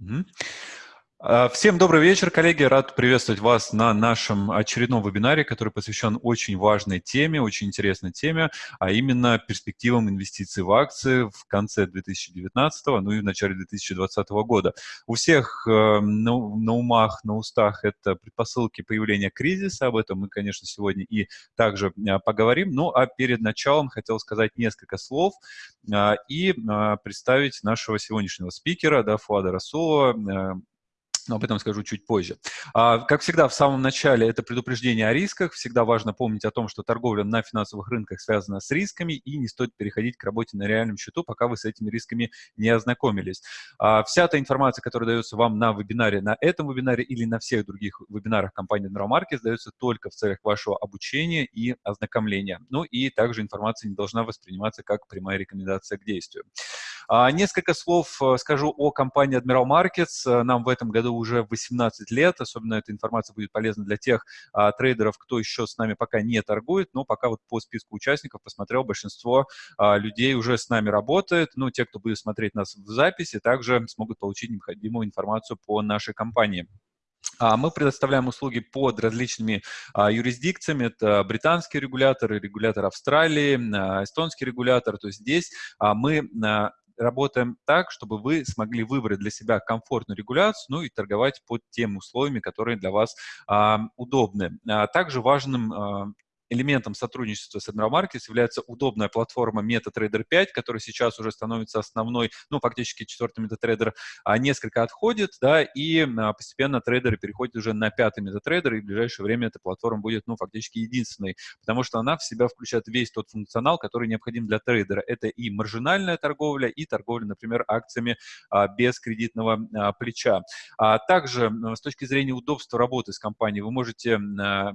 Мгм. А, всем добрый вечер, коллеги. Рад приветствовать вас на нашем очередном вебинаре, который посвящен очень важной теме, очень интересной теме, а именно перспективам инвестиций в акции в конце 2019, ну и в начале 2020 года. У всех э, на, на умах, на устах это предпосылки появления кризиса, об этом мы, конечно, сегодня и также э, поговорим. Ну а перед началом хотел сказать несколько слов э, и представить нашего сегодняшнего спикера, да, Фуада Расулова, но об этом скажу чуть позже. А, как всегда, в самом начале это предупреждение о рисках. Всегда важно помнить о том, что торговля на финансовых рынках связана с рисками, и не стоит переходить к работе на реальном счету, пока вы с этими рисками не ознакомились. А, вся та информация, которая дается вам на вебинаре, на этом вебинаре или на всех других вебинарах компании Admiral Markets, дается только в целях вашего обучения и ознакомления. Ну и также информация не должна восприниматься как прямая рекомендация к действию. А, несколько слов э, скажу о компании Admiral Markets. Э, нам в этом году уже 18 лет. Особенно эта информация будет полезна для тех а, трейдеров, кто еще с нами пока не торгует. Но пока вот по списку участников посмотрел, большинство а, людей уже с нами работает. Ну, те, кто будет смотреть нас в записи, также смогут получить необходимую информацию по нашей компании. Мы предоставляем услуги под различными а, юрисдикциями. Это британский регулятор, регулятор Австралии, эстонский регулятор. То есть здесь мы работаем так, чтобы вы смогли выбрать для себя комфортную регуляцию, ну и торговать под теми условиями, которые для вас а, удобны. А, также важным а, элементом сотрудничества с Admiral Markets является удобная платформа MetaTrader 5, которая сейчас уже становится основной, ну, фактически четвертый MetaTrader а, несколько отходит, да, и а, постепенно трейдеры переходят уже на пятый MetaTrader, и в ближайшее время эта платформа будет, ну, фактически единственной, потому что она в себя включает весь тот функционал, который необходим для трейдера. Это и маржинальная торговля, и торговля, например, акциями а, без кредитного а, плеча. Также с точки зрения удобства работы с компанией вы можете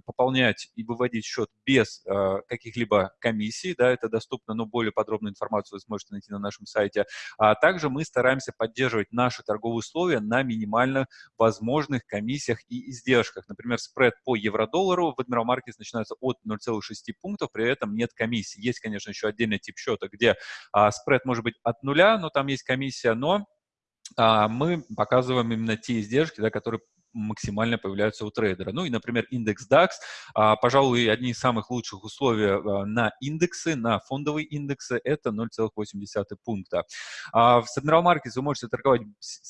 пополнять и выводить счет без э, каких-либо комиссий, да, это доступно, но более подробную информацию вы сможете найти на нашем сайте. А также мы стараемся поддерживать наши торговые условия на минимально возможных комиссиях и издержках. Например, спред по евро-доллару в Admiral Markets начинается от 0,6 пунктов, при этом нет комиссии. Есть, конечно, еще отдельный тип счета, где а, спред может быть от нуля, но там есть комиссия, но а, мы показываем именно те издержки, да, которые максимально появляются у трейдера. Ну и, например, индекс DAX, а, пожалуй, одни из самых лучших условий а, на индексы, на фондовые индексы, это 0,8 пункта. А, в Admiral Markets вы можете торговать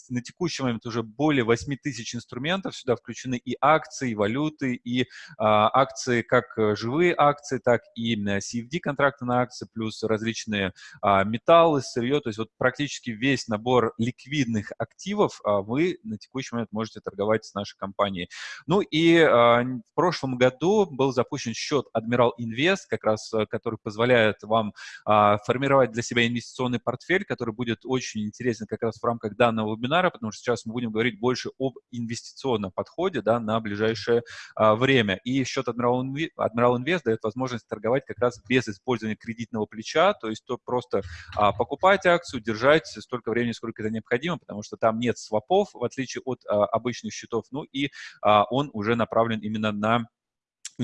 на текущий момент уже более 8 тысяч инструментов, сюда включены и акции, и валюты, и акции, как живые акции, так и CFD-контракты на акции, плюс различные металлы, сырье, то есть вот практически весь набор ликвидных активов вы на текущий момент можете торговать с нашей компанией. Ну и э, в прошлом году был запущен счет Admiral Invest, как раз э, который позволяет вам э, формировать для себя инвестиционный портфель, который будет очень интересен как раз в рамках данного вебинара, потому что сейчас мы будем говорить больше об инвестиционном подходе да, на ближайшее э, время. И счет Admiral, Inv Admiral Invest дает возможность торговать как раз без использования кредитного плеча, то есть то просто а, покупать акцию, держать столько времени, сколько это необходимо, потому что там нет свопов, в отличие от а, обычных счетов счетов, ну и а, он уже направлен именно на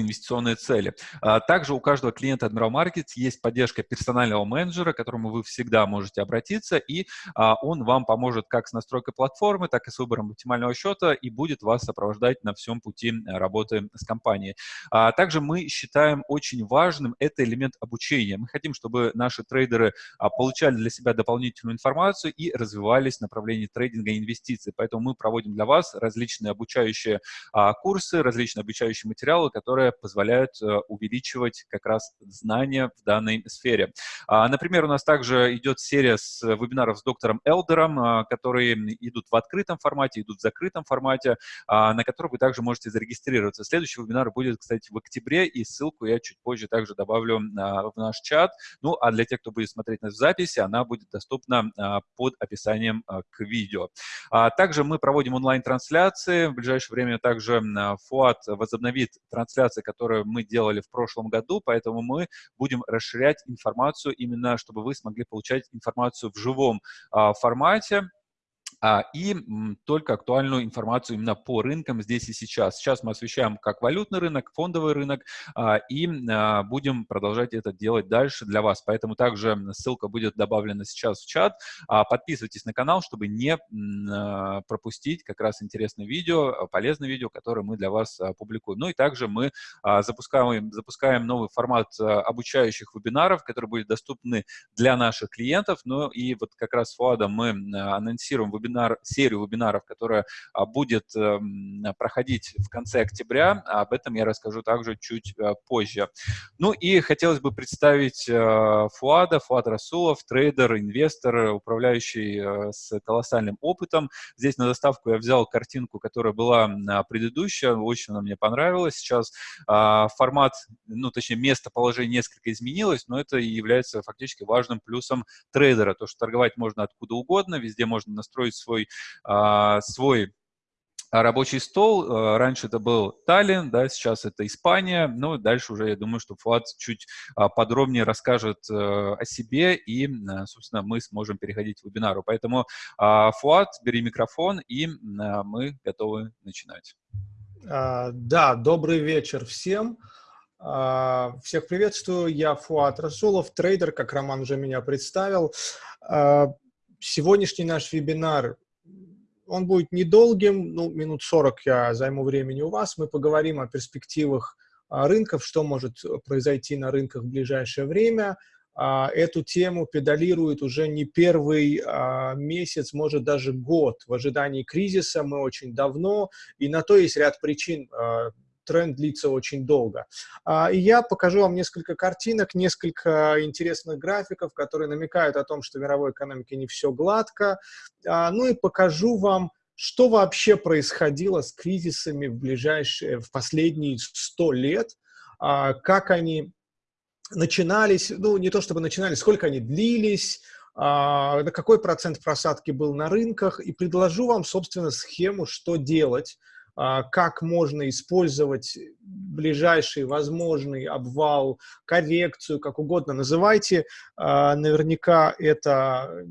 инвестиционные цели. А, также у каждого клиента Admiral Markets есть поддержка персонального менеджера, к которому вы всегда можете обратиться, и а, он вам поможет как с настройкой платформы, так и с выбором оптимального счета и будет вас сопровождать на всем пути работы с компанией. А, также мы считаем очень важным это элемент обучения. Мы хотим, чтобы наши трейдеры получали для себя дополнительную информацию и развивались в направлении трейдинга и инвестиций. Поэтому мы проводим для вас различные обучающие курсы, различные обучающие материалы, которые которые позволяют э, увеличивать как раз знания в данной сфере. А, например, у нас также идет серия с вебинаров с доктором Элдером, а, которые идут в открытом формате, идут в закрытом формате, а, на которые вы также можете зарегистрироваться. Следующий вебинар будет, кстати, в октябре, и ссылку я чуть позже также добавлю в наш чат. Ну, а для тех, кто будет смотреть нас в записи, она будет доступна под описанием к видео. Также мы проводим онлайн-трансляции. В ближайшее время также ФУАТ возобновит трансляцию презентации, которую мы делали в прошлом году, поэтому мы будем расширять информацию именно, чтобы вы смогли получать информацию в живом а, формате, и только актуальную информацию именно по рынкам здесь и сейчас. Сейчас мы освещаем как валютный рынок, фондовый рынок, а, и а, будем продолжать это делать дальше для вас. Поэтому также ссылка будет добавлена сейчас в чат. Подписывайтесь на канал, чтобы не пропустить как раз интересное видео, полезное видео, которое мы для вас публикуем. Ну и также мы запускаем, запускаем новый формат обучающих вебинаров, которые будут доступны для наших клиентов. Ну и вот как раз с Фуадом мы анонсируем вебинар вебинар, серию вебинаров, которая а, будет эм, проходить в конце октября. Об этом я расскажу также чуть э, позже. Ну и хотелось бы представить э, Фуада, Фуад Расулов, трейдер, инвестор, управляющий э, с колоссальным опытом. Здесь на доставку я взял картинку, которая была предыдущая, очень она мне понравилась. Сейчас а, формат, ну точнее местоположение несколько изменилось, но это и является фактически важным плюсом трейдера, то, что торговать можно откуда угодно, везде можно настроить свой, а, свой рабочий стол. А, раньше это был Таллин, да, сейчас это Испания. Ну, дальше уже, я думаю, что Фуат чуть а, подробнее расскажет э, о себе, и, собственно, мы сможем переходить к вебинару. Поэтому, Фуат, бери микрофон, и мы готовы начинать. Да, добрый вечер всем. Всех приветствую, я Фуат Расулов, трейдер, как Роман уже меня представил сегодняшний наш вебинар, он будет недолгим, ну, минут 40 я займу времени у вас. Мы поговорим о перспективах а, рынков, что может произойти на рынках в ближайшее время. А, эту тему педалирует уже не первый а, месяц, может даже год. В ожидании кризиса мы очень давно, и на то есть ряд причин тренд длится очень долго. А, и я покажу вам несколько картинок, несколько интересных графиков, которые намекают о том, что в мировой экономике не все гладко. А, ну и покажу вам, что вообще происходило с кризисами в ближайшие, в последние 100 лет, а, как они начинались, ну не то чтобы начинались, сколько они длились, на какой процент просадки был на рынках, и предложу вам, собственно, схему, что делать, как можно использовать ближайший возможный обвал, коррекцию, как угодно называйте. А, наверняка это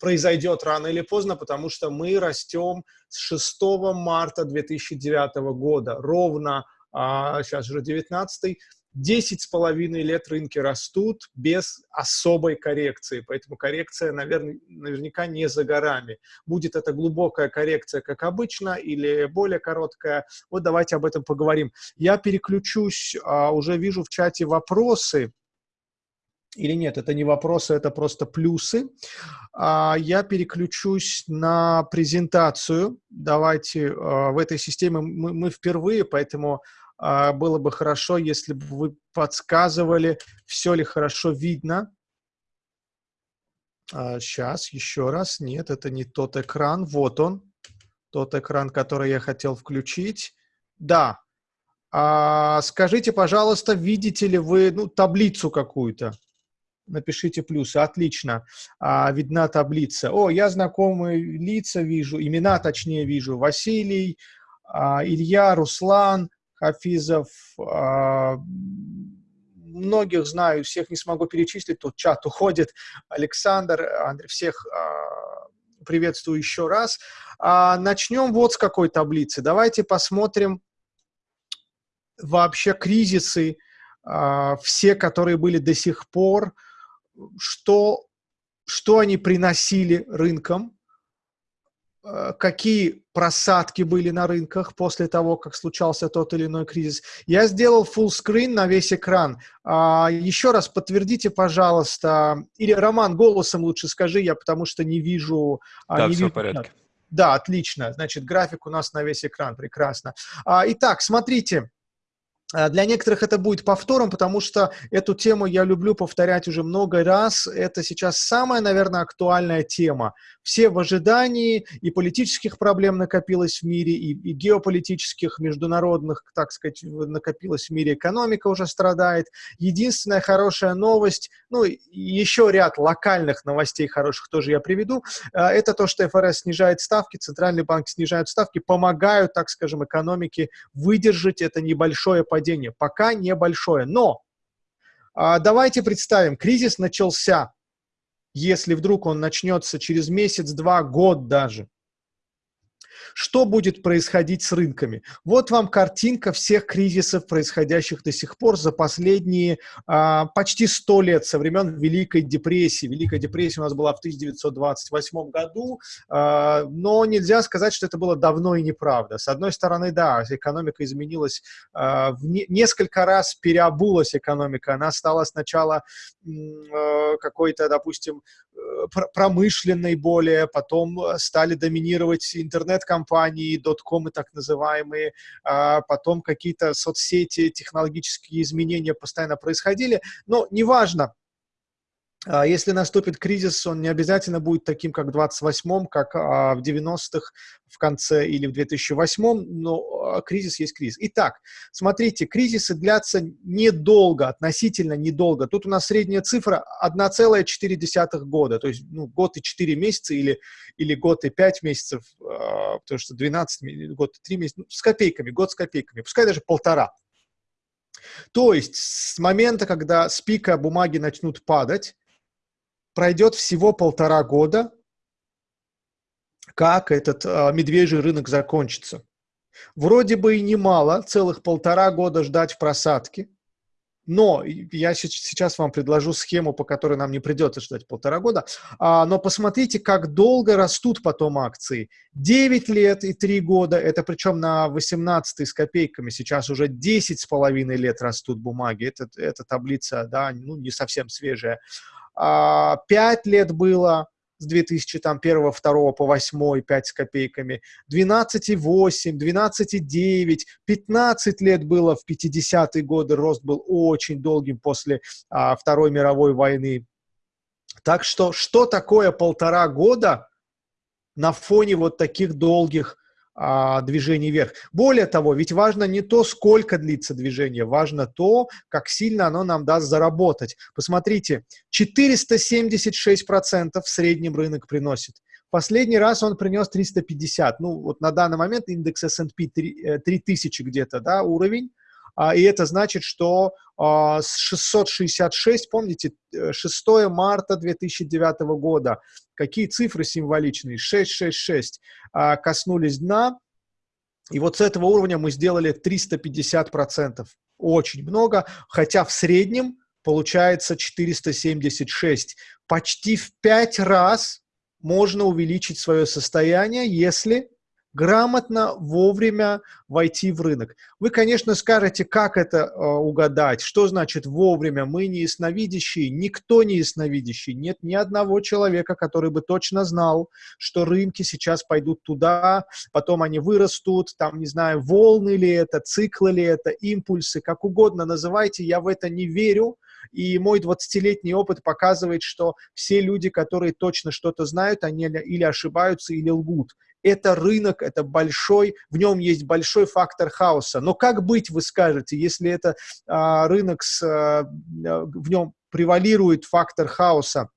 произойдет рано или поздно, потому что мы растем с 6 марта 2009 года, ровно, сейчас а, уже 19 10 с половиной лет рынки растут без особой коррекции, поэтому коррекция, наверное, наверняка не за горами. Будет это глубокая коррекция, как обычно, или более короткая? Вот давайте об этом поговорим. Я переключусь, а, уже вижу в чате вопросы, или нет, это не вопросы, это просто плюсы. А, я переключусь на презентацию. Давайте а, в этой системе мы, впервые, поэтому было бы хорошо, если бы вы подсказывали, все ли хорошо видно. Сейчас, а, еще раз. Нет, это не тот экран. Вот он. Тот экран, который я хотел включить. Да. А, скажите, пожалуйста, видите ли вы ну, таблицу какую-то? Напишите плюсы. Отлично. А, видна таблица. О, я знакомые лица вижу, имена точнее вижу. Василий, а, Илья, Руслан, Хафизов, а, многих знаю, всех не смогу перечислить, тут чат уходит. Александр, Андрей, всех а, приветствую еще раз. А, начнем вот с какой таблицы. Давайте посмотрим вообще кризисы, все, которые были до сих пор, что, что они приносили рынкам, какие просадки были на рынках после того, как случался тот или иной кризис. Я сделал full screen на весь экран. А, еще раз подтвердите, пожалуйста, или Роман голосом лучше скажи, я потому что не вижу. Да, не все вижу, в порядке. Да, отлично. Значит, график у нас на весь экран, прекрасно. А, итак, смотрите. Э, для некоторых это будет повтором, потому что эту тему я люблю повторять уже много раз. Это сейчас самая, наверное, актуальная тема. Все в ожидании, и политических проблем накопилось в мире, и, и геополитических, международных, так сказать, накопилось в мире, экономика уже страдает. Единственная хорошая новость, ну, еще ряд локальных новостей хороших тоже я приведу, э, это то, что ФРС снижает ставки, Центральный банк снижает ставки, помогают, так скажем, экономике выдержать это небольшое падение падение, пока небольшое. Но а, давайте представим, кризис начался, если вдруг он начнется через месяц, два, год даже, Что будет происходить с рынками? Вот вам картинка всех кризисов, происходящих до сих пор за последние а, почти 100 лет, со времен Великой депрессии. Великая депрессия у нас была в 1928 году, а, но нельзя сказать, что это было давно и неправда. С одной стороны, да, экономика изменилась, а, в не, несколько раз переобулась экономика. Она стала сначала а, какой-то, допустим, э, промышленной более, потом стали доминировать интернет-компании, доткомы так называемые, а потом какие-то соцсети, технологические изменения постоянно происходили, но неважно, если наступит кризис, он не обязательно будет таким, как в 28-м, как а, в 90-х в конце или в 2008-м, но а, кризис есть кризис. Итак, смотрите, кризисы длятся недолго, относительно недолго. Тут у нас средняя цифра 1,4 года, то есть ну, год и 4 месяца или, или год и 5 месяцев, потому что 12, год и 3 месяца, ну, с копейками, год с копейками, пускай даже полтора. То есть с момента, когда с пика бумаги начнут падать, пройдет всего полтора года, как этот э, медвежий рынок закончится. Вроде бы и немало, целых полтора года ждать в просадке, но я сейчас вам предложу схему, по которой нам не придется ждать полтора года. А, но посмотрите, как долго растут потом акции. 9 лет и 3 года, это причем на 18 с копейками, сейчас уже 10 с половиной лет растут бумаги. Это, это таблица, да, ну, не совсем свежая. 5 а, лет было с 2001, 2 по 8, 5 с копейками, 12,8, 12,9, 15 лет было в 50-е годы, рост был очень долгим после а, Второй мировой войны. Так что, что такое полтора года на фоне вот таких долгих а, движений вверх. Более того, ведь важно не то, сколько длится движение, важно то, как сильно оно нам даст заработать. Посмотрите, 476% в среднем рынок приносит. Последний раз он принес 350. Ну, вот на данный момент индекс S&P 3000 где-то, да, уровень. А, и это значит, что а, с 666, помните, 6 э, марта 2009 года, какие цифры символичные, 666, а, коснулись дна, и вот с этого уровня мы сделали 350%, очень много, хотя в среднем получается 476. Почти в 5 раз можно увеличить свое состояние, если грамотно, вовремя войти в рынок. Вы, конечно, скажете, как это э, угадать, что значит вовремя. Мы не ясновидящие, никто не ясновидящий. Нет ни одного человека, который бы точно знал, что рынки сейчас пойдут туда, потом они вырастут, там, не знаю, волны ли это, циклы ли это, импульсы, как угодно называйте, я в это не верю. И мой 20-летний опыт показывает, что все люди, которые точно что-то знают, они или ошибаются, или лгут это рынок, это большой, в нем есть большой фактор хаоса. Но как быть, вы скажете, если это а, рынок, с, а, в нем превалирует фактор хаоса?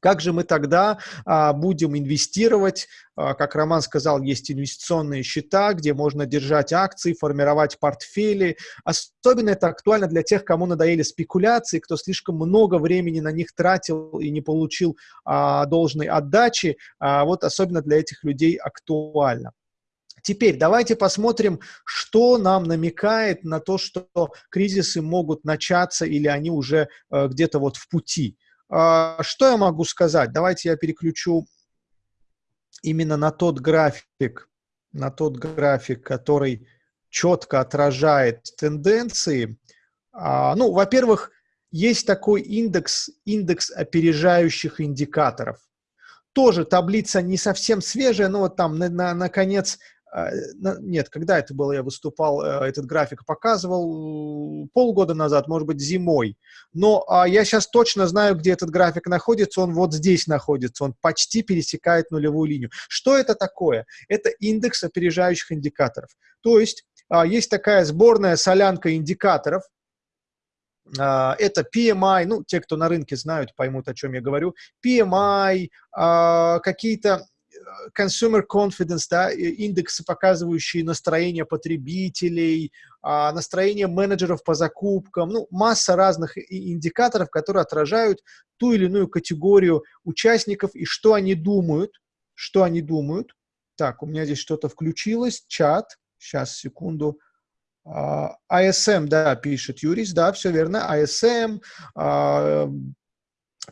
Как же мы тогда а, будем инвестировать? А, как Роман сказал, есть инвестиционные счета, где можно держать акции, формировать портфели. Особенно это актуально для тех, кому надоели спекуляции, кто слишком много времени на них тратил и не получил а, должной отдачи. А, вот особенно для этих людей актуально. Теперь давайте посмотрим, что нам намекает на то, что кризисы могут начаться или они уже э, где-то вот в пути. А, что я могу сказать? Давайте я переключу именно на тот график, на тот график, который четко отражает тенденции. А, ну, во-первых, есть такой индекс, индекс опережающих индикаторов. Тоже таблица не совсем свежая, но вот там на, на, на конец нет, когда это было, я выступал, э, этот график показывал, полгода назад, может быть, зимой. Но а, я сейчас точно знаю, где этот график находится, он вот здесь находится, он почти пересекает нулевую линию. Что это такое? Это индекс опережающих индикаторов. То есть а, есть такая сборная солянка индикаторов, это PMI, ну, те, кто на рынке знают, поймут, о чем я говорю, PMI, какие-то consumer confidence, да, индексы, показывающие настроение потребителей, а, настроение менеджеров по закупкам, ну, масса разных индикаторов, которые отражают ту или иную категорию участников и что они думают, что они думают. Так, у меня здесь что-то включилось, чат. Сейчас, секунду. ISM, а, да, пишет Юрис, да, все верно. ISM, а,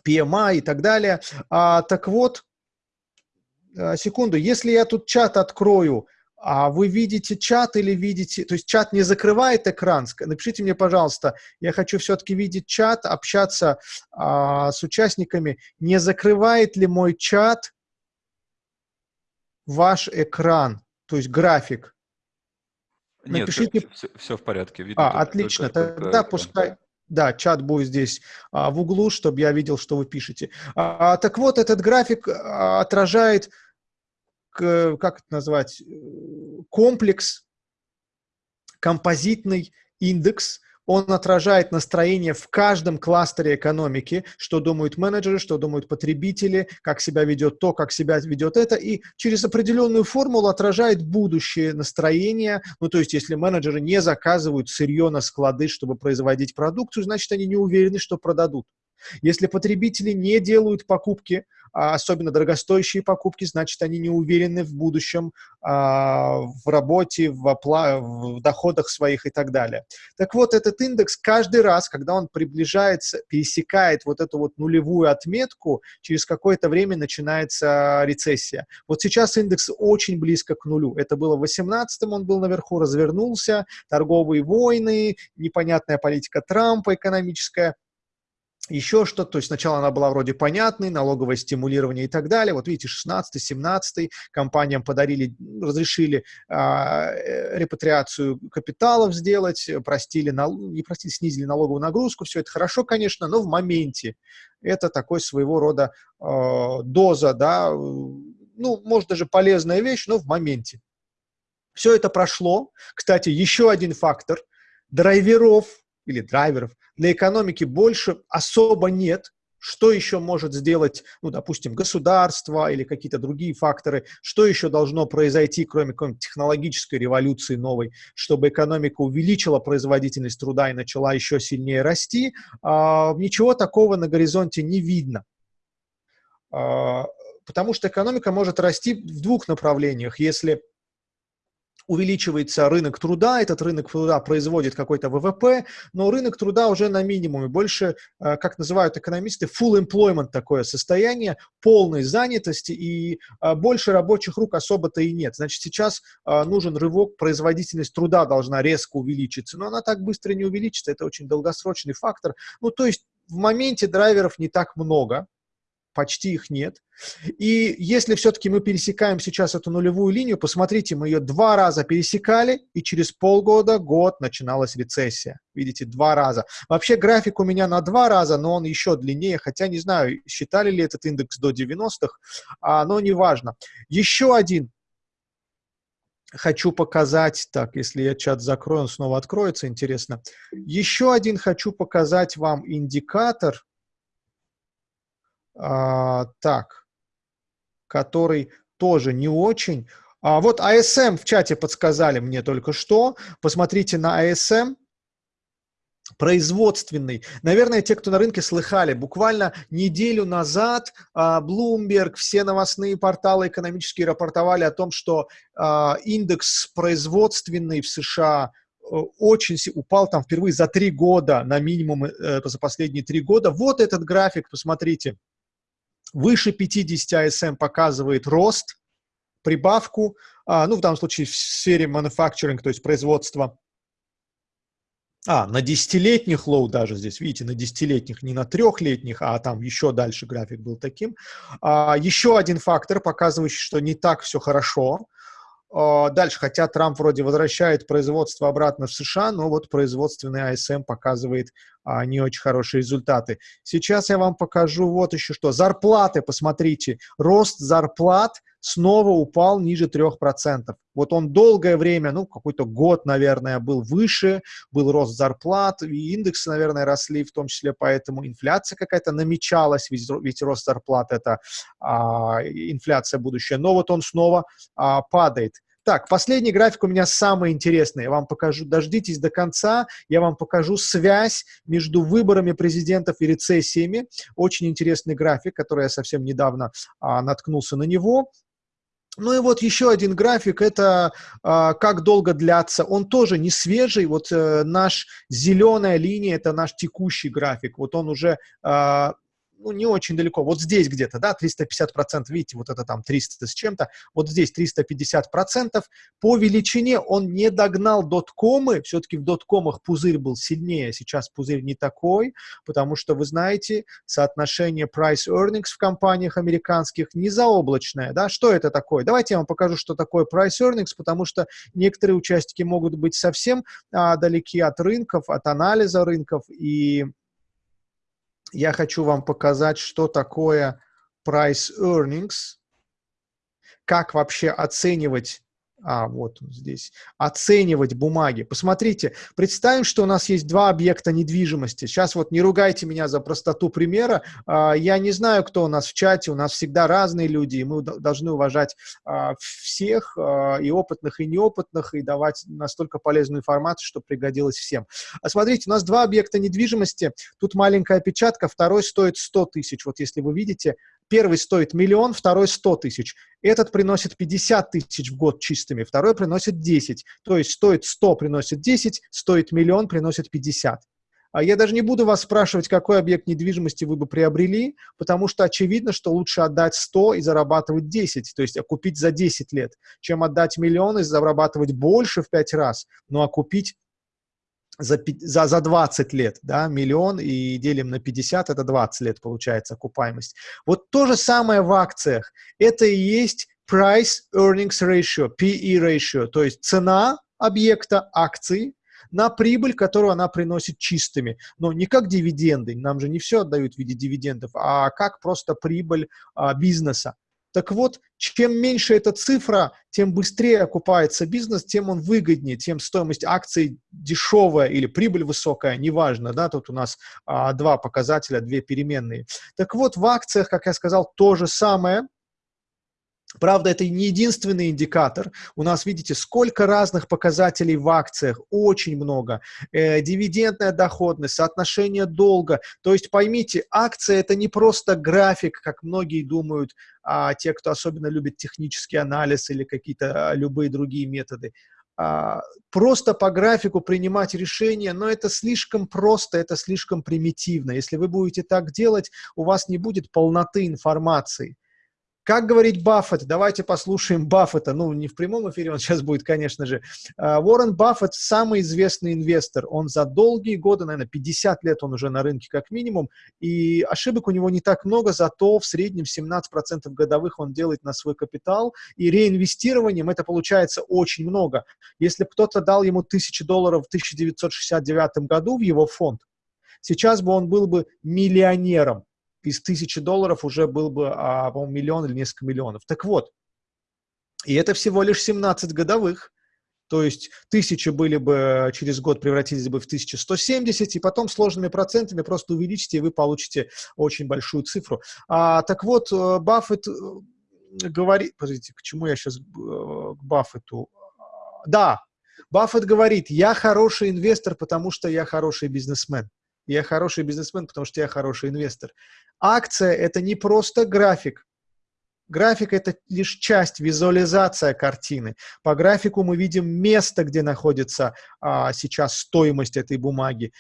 PMI и так далее. А, так вот, а, секунду, если я тут чат открою, а вы видите чат или видите... То есть чат не закрывает экран? Напишите мне, пожалуйста, я хочу все-таки видеть чат, общаться а, с участниками. Не закрывает ли мой чат ваш экран, то есть график? Нет, Напишите... все, все в порядке. Видно а, только, отлично, только, тогда только пускай... Да, чат будет здесь а, в углу, чтобы я видел, что вы пишете. А, так вот, этот график а, отражает, как это назвать, комплекс, композитный индекс он отражает настроение в каждом кластере экономики, что думают менеджеры, что думают потребители, как себя ведет то, как себя ведет это, и через определенную формулу отражает будущее настроение. Ну, то есть, если менеджеры не заказывают сырье на склады, чтобы производить продукцию, значит, они не уверены, что продадут. Если потребители не делают покупки, а особенно дорогостоящие покупки, значит, они не уверены в будущем а, в работе, в, опла в доходах своих и так далее. Так вот, этот индекс каждый раз, когда он приближается, пересекает вот эту вот нулевую отметку, через какое-то время начинается рецессия. Вот сейчас индекс очень близко к нулю. Это было в 18-м, он был наверху, развернулся, торговые войны, непонятная политика Трампа экономическая – еще что-то, то есть сначала она была вроде понятной, налоговое стимулирование и так далее. Вот видите, 16-17 компаниям подарили, разрешили а, э, репатриацию капиталов сделать, простили, нал, не простили, снизили налоговую нагрузку. Все это хорошо, конечно, но в моменте. Это такой своего рода э, доза, да, ну, может, даже полезная вещь, но в моменте. Все это прошло. Кстати, еще один фактор. Драйверов или драйверов для экономики больше особо нет. Что еще может сделать, ну, допустим, государство или какие-то другие факторы? Что еще должно произойти, кроме какой-нибудь технологической революции новой, чтобы экономика увеличила производительность труда и начала еще сильнее расти? А, ничего такого на горизонте не видно. А, потому что экономика может расти в двух направлениях. Если увеличивается рынок труда, этот рынок труда производит какой-то ВВП, но рынок труда уже на минимуме, больше, э, как называют экономисты, full employment такое состояние, полной занятости, и э, больше рабочих рук особо-то и нет. Значит, сейчас э, нужен рывок, производительность труда должна резко увеличиться, но она так быстро не увеличится, это очень долгосрочный фактор. Ну, то есть в моменте драйверов не так много, почти их нет. И если все-таки мы пересекаем сейчас эту нулевую линию, посмотрите, мы ее два раза пересекали, и через полгода, год начиналась рецессия. Видите, два раза. Вообще график у меня на два раза, но он еще длиннее, хотя не знаю, считали ли этот индекс до 90-х, а, но неважно. Еще один хочу показать, так, если я чат закрою, он снова откроется, интересно. Еще один хочу показать вам индикатор, а, так, который тоже не очень. А, вот ASM в чате подсказали мне только что. Посмотрите на ASM производственный. Наверное, те, кто на рынке слыхали, буквально неделю назад а, Bloomberg, все новостные порталы экономические рапортовали о том, что а, индекс производственный в США э, очень упал там впервые за три года на минимум э, за последние три года. Вот этот график, посмотрите. Выше 50 ISM показывает рост, прибавку, а, ну, в данном случае в сфере manufacturing, то есть производства. А, на десятилетних low даже здесь, видите, на десятилетних, не на трехлетних, а там еще дальше график был таким. А, еще один фактор, показывающий, что не так все хорошо. А, дальше, хотя Трамп вроде возвращает производство обратно в США, но вот производственный ISM показывает не очень хорошие результаты. Сейчас я вам покажу вот еще что. Зарплаты, посмотрите, рост зарплат снова упал ниже 3%. Вот он долгое время, ну, какой-то год, наверное, был выше, был рост зарплат, и индексы, наверное, росли, в том числе поэтому инфляция какая-то намечалась, ведь, ведь рост зарплат – это а, инфляция будущая, но вот он снова а, падает. Так, последний график у меня самый интересный. Я вам покажу, дождитесь до конца, я вам покажу связь между выборами президентов и рецессиями. Очень интересный график, который я совсем недавно а, наткнулся на него. Ну и вот еще один график, это а, как долго длятся. Он тоже не свежий, вот э, наш зеленая линия, это наш текущий график. Вот он уже а, ну, не очень далеко, вот здесь где-то, да, 350%, видите, вот это там 300 с чем-то, вот здесь 350%, по величине он не догнал доткомы, все-таки в доткомах пузырь был сильнее, сейчас пузырь не такой, потому что, вы знаете, соотношение price-earnings в компаниях американских не заоблачное, да, что это такое? Давайте я вам покажу, что такое price-earnings, потому что некоторые участники могут быть совсем а, далеки от рынков, от анализа рынков, и я хочу вам показать, что такое price earnings, как вообще оценивать а, вот он здесь, оценивать бумаги. Посмотрите, представим, что у нас есть два объекта недвижимости. Сейчас вот не ругайте меня за простоту примера. А, я не знаю, кто у нас в чате, у нас всегда разные люди, и мы должны уважать а, всех, а, и опытных, и неопытных, и давать настолько полезную информацию, чтобы пригодилось всем. А смотрите, у нас два объекта недвижимости, тут маленькая опечатка, второй стоит 100 тысяч. Вот если вы видите, Первый стоит миллион, второй 100 тысяч. Этот приносит 50 тысяч в год чистыми, второй приносит 10. То есть стоит 100, приносит 10, стоит миллион, приносит 50. А я даже не буду вас спрашивать, какой объект недвижимости вы бы приобрели, потому что очевидно, что лучше отдать 100 и зарабатывать 10, то есть окупить за 10 лет, чем отдать миллион и зарабатывать больше в 5 раз, но окупить за, за, за 20 лет, да, миллион и делим на 50, это 20 лет получается окупаемость. Вот то же самое в акциях. Это и есть Price Earnings Ratio, PE Ratio, то есть цена объекта акции на прибыль, которую она приносит чистыми. Но не как дивиденды, нам же не все отдают в виде дивидендов, а как просто прибыль а, бизнеса. Так вот, чем меньше эта цифра, тем быстрее окупается бизнес, тем он выгоднее, тем стоимость акций дешевая или прибыль высокая, неважно, да, тут у нас а, два показателя, две переменные. Так вот, в акциях, как я сказал, то же самое – Правда, это не единственный индикатор. У нас, видите, сколько разных показателей в акциях, очень много. Э, дивидендная доходность, соотношение долга. То есть поймите, акция – это не просто график, как многие думают, а те, кто особенно любит технический анализ или какие-то а, любые другие методы. А, просто по графику принимать решения, но это слишком просто, это слишком примитивно. Если вы будете так делать, у вас не будет полноты информации. Как говорит Баффет? Давайте послушаем Баффета. Ну, не в прямом эфире, он сейчас будет, конечно же. А, Уоррен Баффет – самый известный инвестор. Он за долгие годы, наверное, 50 лет он уже на рынке как минимум, и ошибок у него не так много, зато в среднем 17% годовых он делает на свой капитал, и реинвестированием это получается очень много. Если кто-то дал ему 1000 долларов в 1969 году в его фонд, сейчас бы он был бы миллионером из тысячи долларов уже был бы, а, по-моему, миллион или несколько миллионов. Так вот, и это всего лишь 17 годовых, то есть тысячи были бы через год превратились бы в 1170, и потом сложными процентами просто увеличите, и вы получите очень большую цифру. А, так вот, э, Баффет э, говорит... Подождите, к чему я сейчас... Э, к Баффету? Да, Баффет говорит, я хороший инвестор, потому что я хороший бизнесмен. Я хороший бизнесмен, потому что я хороший инвестор. Акция – это не просто график. График – это лишь часть, визуализация картины. По графику мы видим место, где находится а, сейчас стоимость этой бумаги,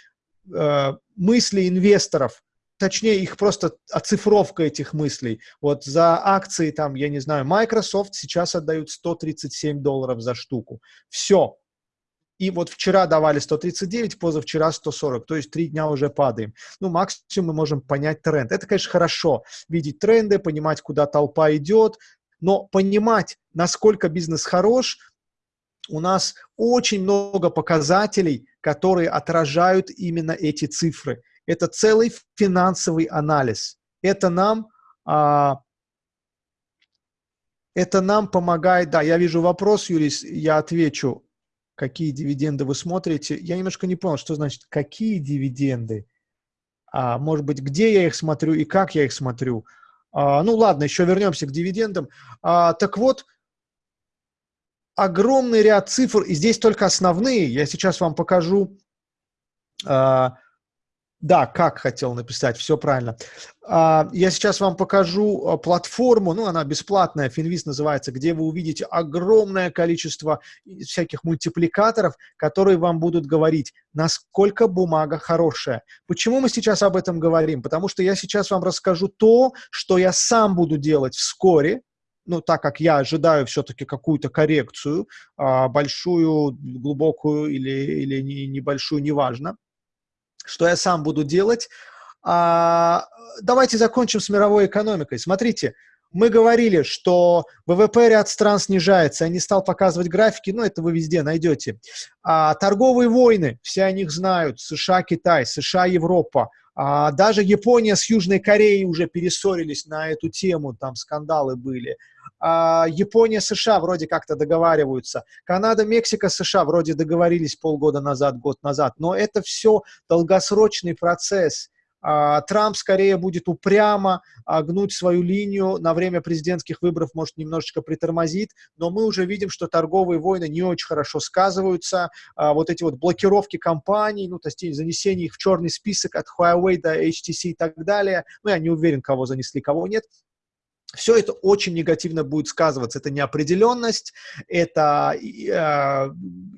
а, мысли инвесторов, точнее, их просто оцифровка этих мыслей. Вот за акции, там, я не знаю, Microsoft сейчас отдают 137 долларов за штуку. Все, и вот вчера давали 139, позавчера 140, то есть три дня уже падаем. Ну, максимум мы можем понять тренд. Это, конечно, хорошо, видеть тренды, понимать, куда толпа идет, но понимать, насколько бизнес хорош, у нас очень много показателей, которые отражают именно эти цифры. Это целый финансовый анализ. Это нам, а, это нам помогает, да, я вижу вопрос, Юрий, я отвечу какие дивиденды вы смотрите. Я немножко не понял, что значит «какие дивиденды». А, может быть, где я их смотрю и как я их смотрю. А, ну ладно, еще вернемся к дивидендам. А, так вот, огромный ряд цифр, и здесь только основные. Я сейчас вам покажу а, Да, как хотел написать, все правильно. А, я сейчас вам покажу а, платформу, ну, она бесплатная, Finviz называется, где вы увидите огромное количество всяких мультипликаторов, которые вам будут говорить, насколько бумага хорошая. Почему мы сейчас об этом говорим? Потому что я сейчас вам расскажу то, что я сам буду делать вскоре, ну, так как я ожидаю все-таки какую-то коррекцию, а, большую, глубокую или, или небольшую, неважно что я сам буду делать. А, давайте закончим с мировой экономикой. Смотрите, мы говорили, что ВВП ряд стран снижается. Я не стал показывать графики, но это вы везде найдете. А, торговые войны, все о них знают. США, Китай, США, Европа. А, даже Япония с Южной Кореей уже перессорились на эту тему, там скандалы были. А, Япония, США вроде как-то договариваются. Канада, Мексика, США вроде договорились полгода назад, год назад. Но это все долгосрочный процесс. А, Трамп скорее будет упрямо а, гнуть свою линию на время президентских выборов, может, немножечко притормозит, но мы уже видим, что торговые войны не очень хорошо сказываются. Вот эти вот блокировки компаний, ну, то есть занесение их в черный список от Huawei до HTC и так далее. Ну, я не уверен, кого занесли, кого нет все это очень негативно будет сказываться. Это неопределенность, это э,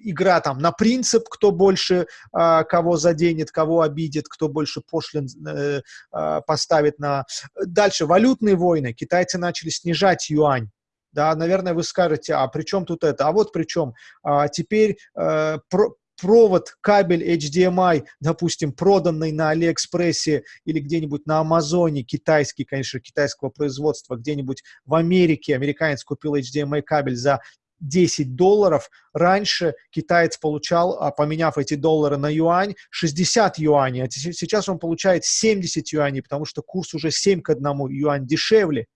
игра там на принцип, кто больше э, кого заденет, кого обидит, кто больше пошлин э, э, поставит на... Дальше, валютные войны. Китайцы начали снижать юань. Да, наверное, вы скажете, а при чем тут это? А вот при чем. А, теперь э, про, провод, кабель HDMI, допустим, проданный на Алиэкспрессе или где-нибудь на Амазоне, китайский, конечно, китайского производства, где-нибудь в Америке, американец купил HDMI кабель за 10 долларов. Раньше китаец получал, а, поменяв эти доллары на юань, 60 юаней, а сейчас он получает 70 юаней, потому что курс уже 7 к 1 юань дешевле.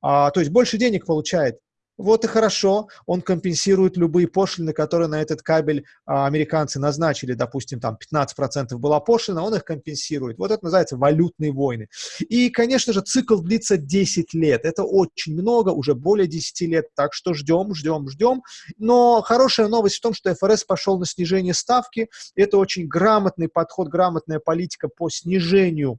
А, то есть больше денег получает. Вот и хорошо, он компенсирует любые пошлины, которые на этот кабель а, американцы назначили, допустим, там 15% была пошлина, он их компенсирует. Вот это называется валютные войны. И, конечно же, цикл длится 10 лет. Это очень много, уже более 10 лет, так что ждем, ждем, ждем. Но хорошая новость в том, что ФРС пошел на снижение ставки. Это очень грамотный подход, грамотная политика по снижению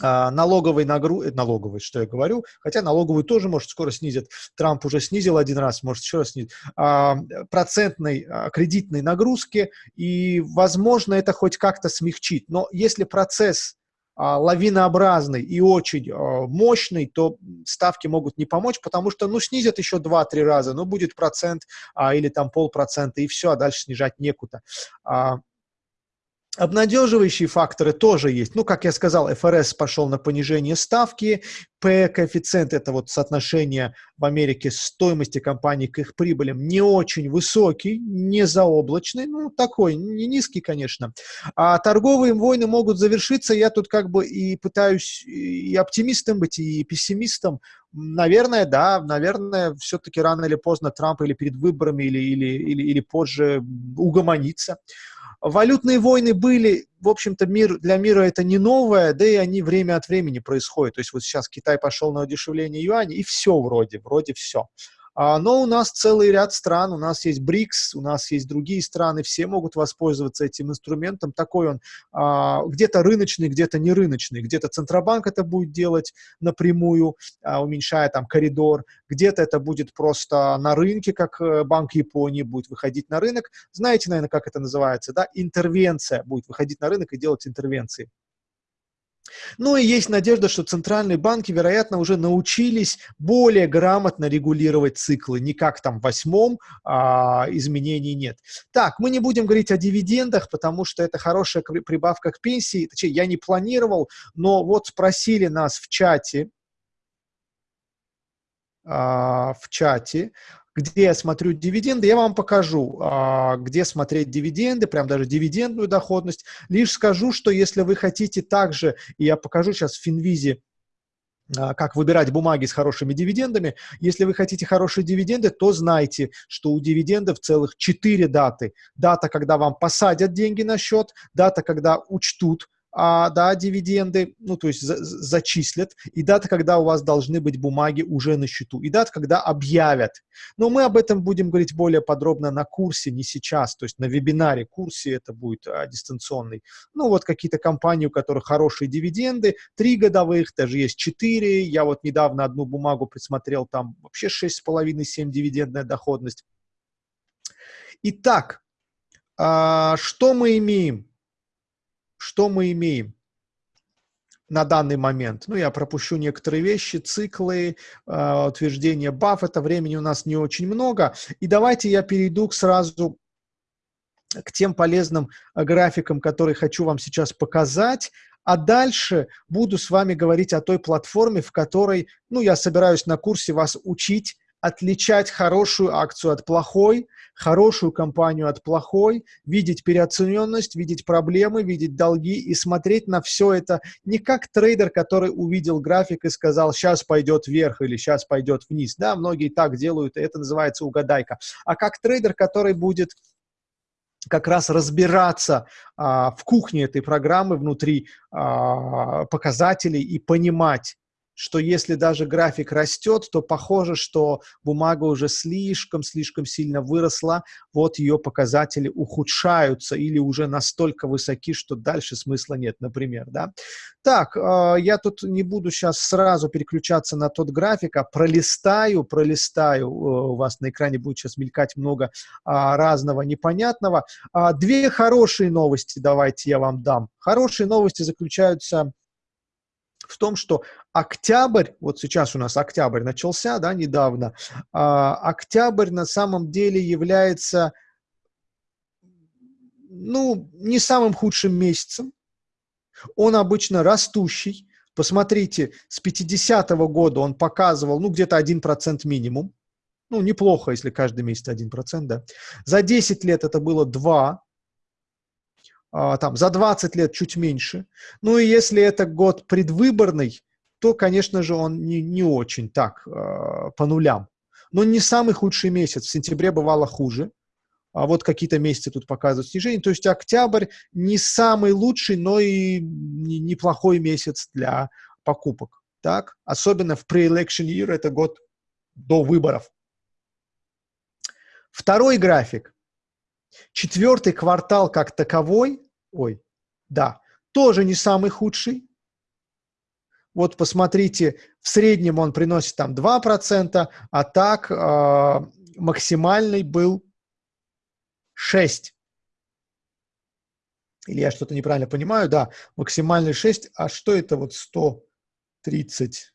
налоговой нагрузки, э, налоговой, что я говорю, хотя налоговую тоже, может, скоро снизят, Трамп уже снизил один раз, может, еще раз снизит, а, процентной а, кредитной нагрузки, и, возможно, это хоть как-то смягчит. Но если процесс лавинообразный и очень мощный, то ставки могут не помочь, потому что, ну, снизят еще 2-3 раза, ну, будет процент или там полпроцента, и все, а дальше снижать некуда. Обнадеживающие факторы тоже есть. Ну, как я сказал, ФРС пошел на понижение ставки, P-коэффициент, это вот соотношение в Америке стоимости компаний к их прибылям, не очень высокий, не заоблачный, ну, такой, не низкий, конечно. А торговые войны могут завершиться, я тут как бы и пытаюсь и оптимистом быть, и пессимистом. Наверное, да, наверное, все-таки рано или поздно Трамп или перед выборами, или, или, или, или позже угомонится. Валютные войны были, в общем-то, мир, для мира это не новое, да и они время от времени происходят. То есть вот сейчас Китай пошел на удешевление юаня, и все вроде, вроде все. А, но у нас целый ряд стран, у нас есть БРИКС, у нас есть другие страны, все могут воспользоваться этим инструментом. Такой он а, где-то рыночный, где-то не рыночный, где-то Центробанк это будет делать напрямую, а, уменьшая там коридор, где-то это будет просто на рынке, как э, Банк Японии будет выходить на рынок. Знаете, наверное, как это называется, да? Интервенция будет выходить на рынок и делать интервенции. Ну и есть надежда, что центральные банки, вероятно, уже научились более грамотно регулировать циклы. Не как там в восьмом а, изменений нет. Так, мы не будем говорить о дивидендах, потому что это хорошая прибавка к пенсии. Точнее, я не планировал, но вот спросили нас в чате, а, в чате, где я смотрю дивиденды, я вам покажу, а, где смотреть дивиденды, прям даже дивидендную доходность. Лишь скажу, что если вы хотите также, и я покажу сейчас в Финвизе, а, как выбирать бумаги с хорошими дивидендами. Если вы хотите хорошие дивиденды, то знайте, что у дивидендов целых 4 даты. Дата, когда вам посадят деньги на счет, дата, когда учтут а, да, дивиденды, ну, то есть за, зачислят, и дата, когда у вас должны быть бумаги уже на счету, и дата, когда объявят. Но мы об этом будем говорить более подробно на курсе, не сейчас, то есть на вебинаре курсе это будет а, дистанционный. Ну, вот какие-то компании, у которых хорошие дивиденды, три годовых, даже есть четыре. Я вот недавно одну бумагу присмотрел, там вообще 6,5-7 дивидендная доходность. Итак, а, что мы имеем? Что мы имеем на данный момент? Ну, я пропущу некоторые вещи, циклы, э, утверждение Баффета, времени у нас не очень много. И давайте я перейду к сразу к тем полезным э, графикам, которые хочу вам сейчас показать. А дальше буду с вами говорить о той платформе, в которой, ну, я собираюсь на курсе вас учить отличать хорошую акцию от плохой, хорошую компанию от плохой, видеть переоцененность, видеть проблемы, видеть долги и смотреть на все это не как трейдер, который увидел график и сказал, сейчас пойдет вверх или сейчас пойдет вниз. Да, многие так делают, и это называется угадайка. А как трейдер, который будет как раз разбираться а, в кухне этой программы, внутри а, показателей и понимать, что если даже график растет, то похоже, что бумага уже слишком-слишком сильно выросла, вот ее показатели ухудшаются или уже настолько высоки, что дальше смысла нет, например, да. Так, э, я тут не буду сейчас сразу переключаться на тот график, а пролистаю, пролистаю, э, у вас на экране будет сейчас мелькать много э, разного непонятного. Э, две хорошие новости давайте я вам дам. Хорошие новости заключаются в том, что октябрь, вот сейчас у нас октябрь начался, да, недавно, а, октябрь на самом деле является, ну, не самым худшим месяцем, он обычно растущий, посмотрите, с 50-го года он показывал, ну, где-то 1% минимум, ну, неплохо, если каждый месяц 1%, да. За 10 лет это было 2, а, там, за 20 лет чуть меньше. Ну и если это год предвыборный, то, конечно же, он не, не очень так, э, по нулям. Но не самый худший месяц. В сентябре бывало хуже. А вот какие-то месяцы тут показывают снижение. То есть октябрь не самый лучший, но и неплохой месяц для покупок. Так? Особенно в pre-election year, это год до выборов. Второй график. Четвертый квартал как таковой, ой, да, тоже не самый худший. Вот посмотрите, в среднем он приносит там 2%, а так э, максимальный был 6. Или я что-то неправильно понимаю? Да, максимальный 6. А что это вот 130?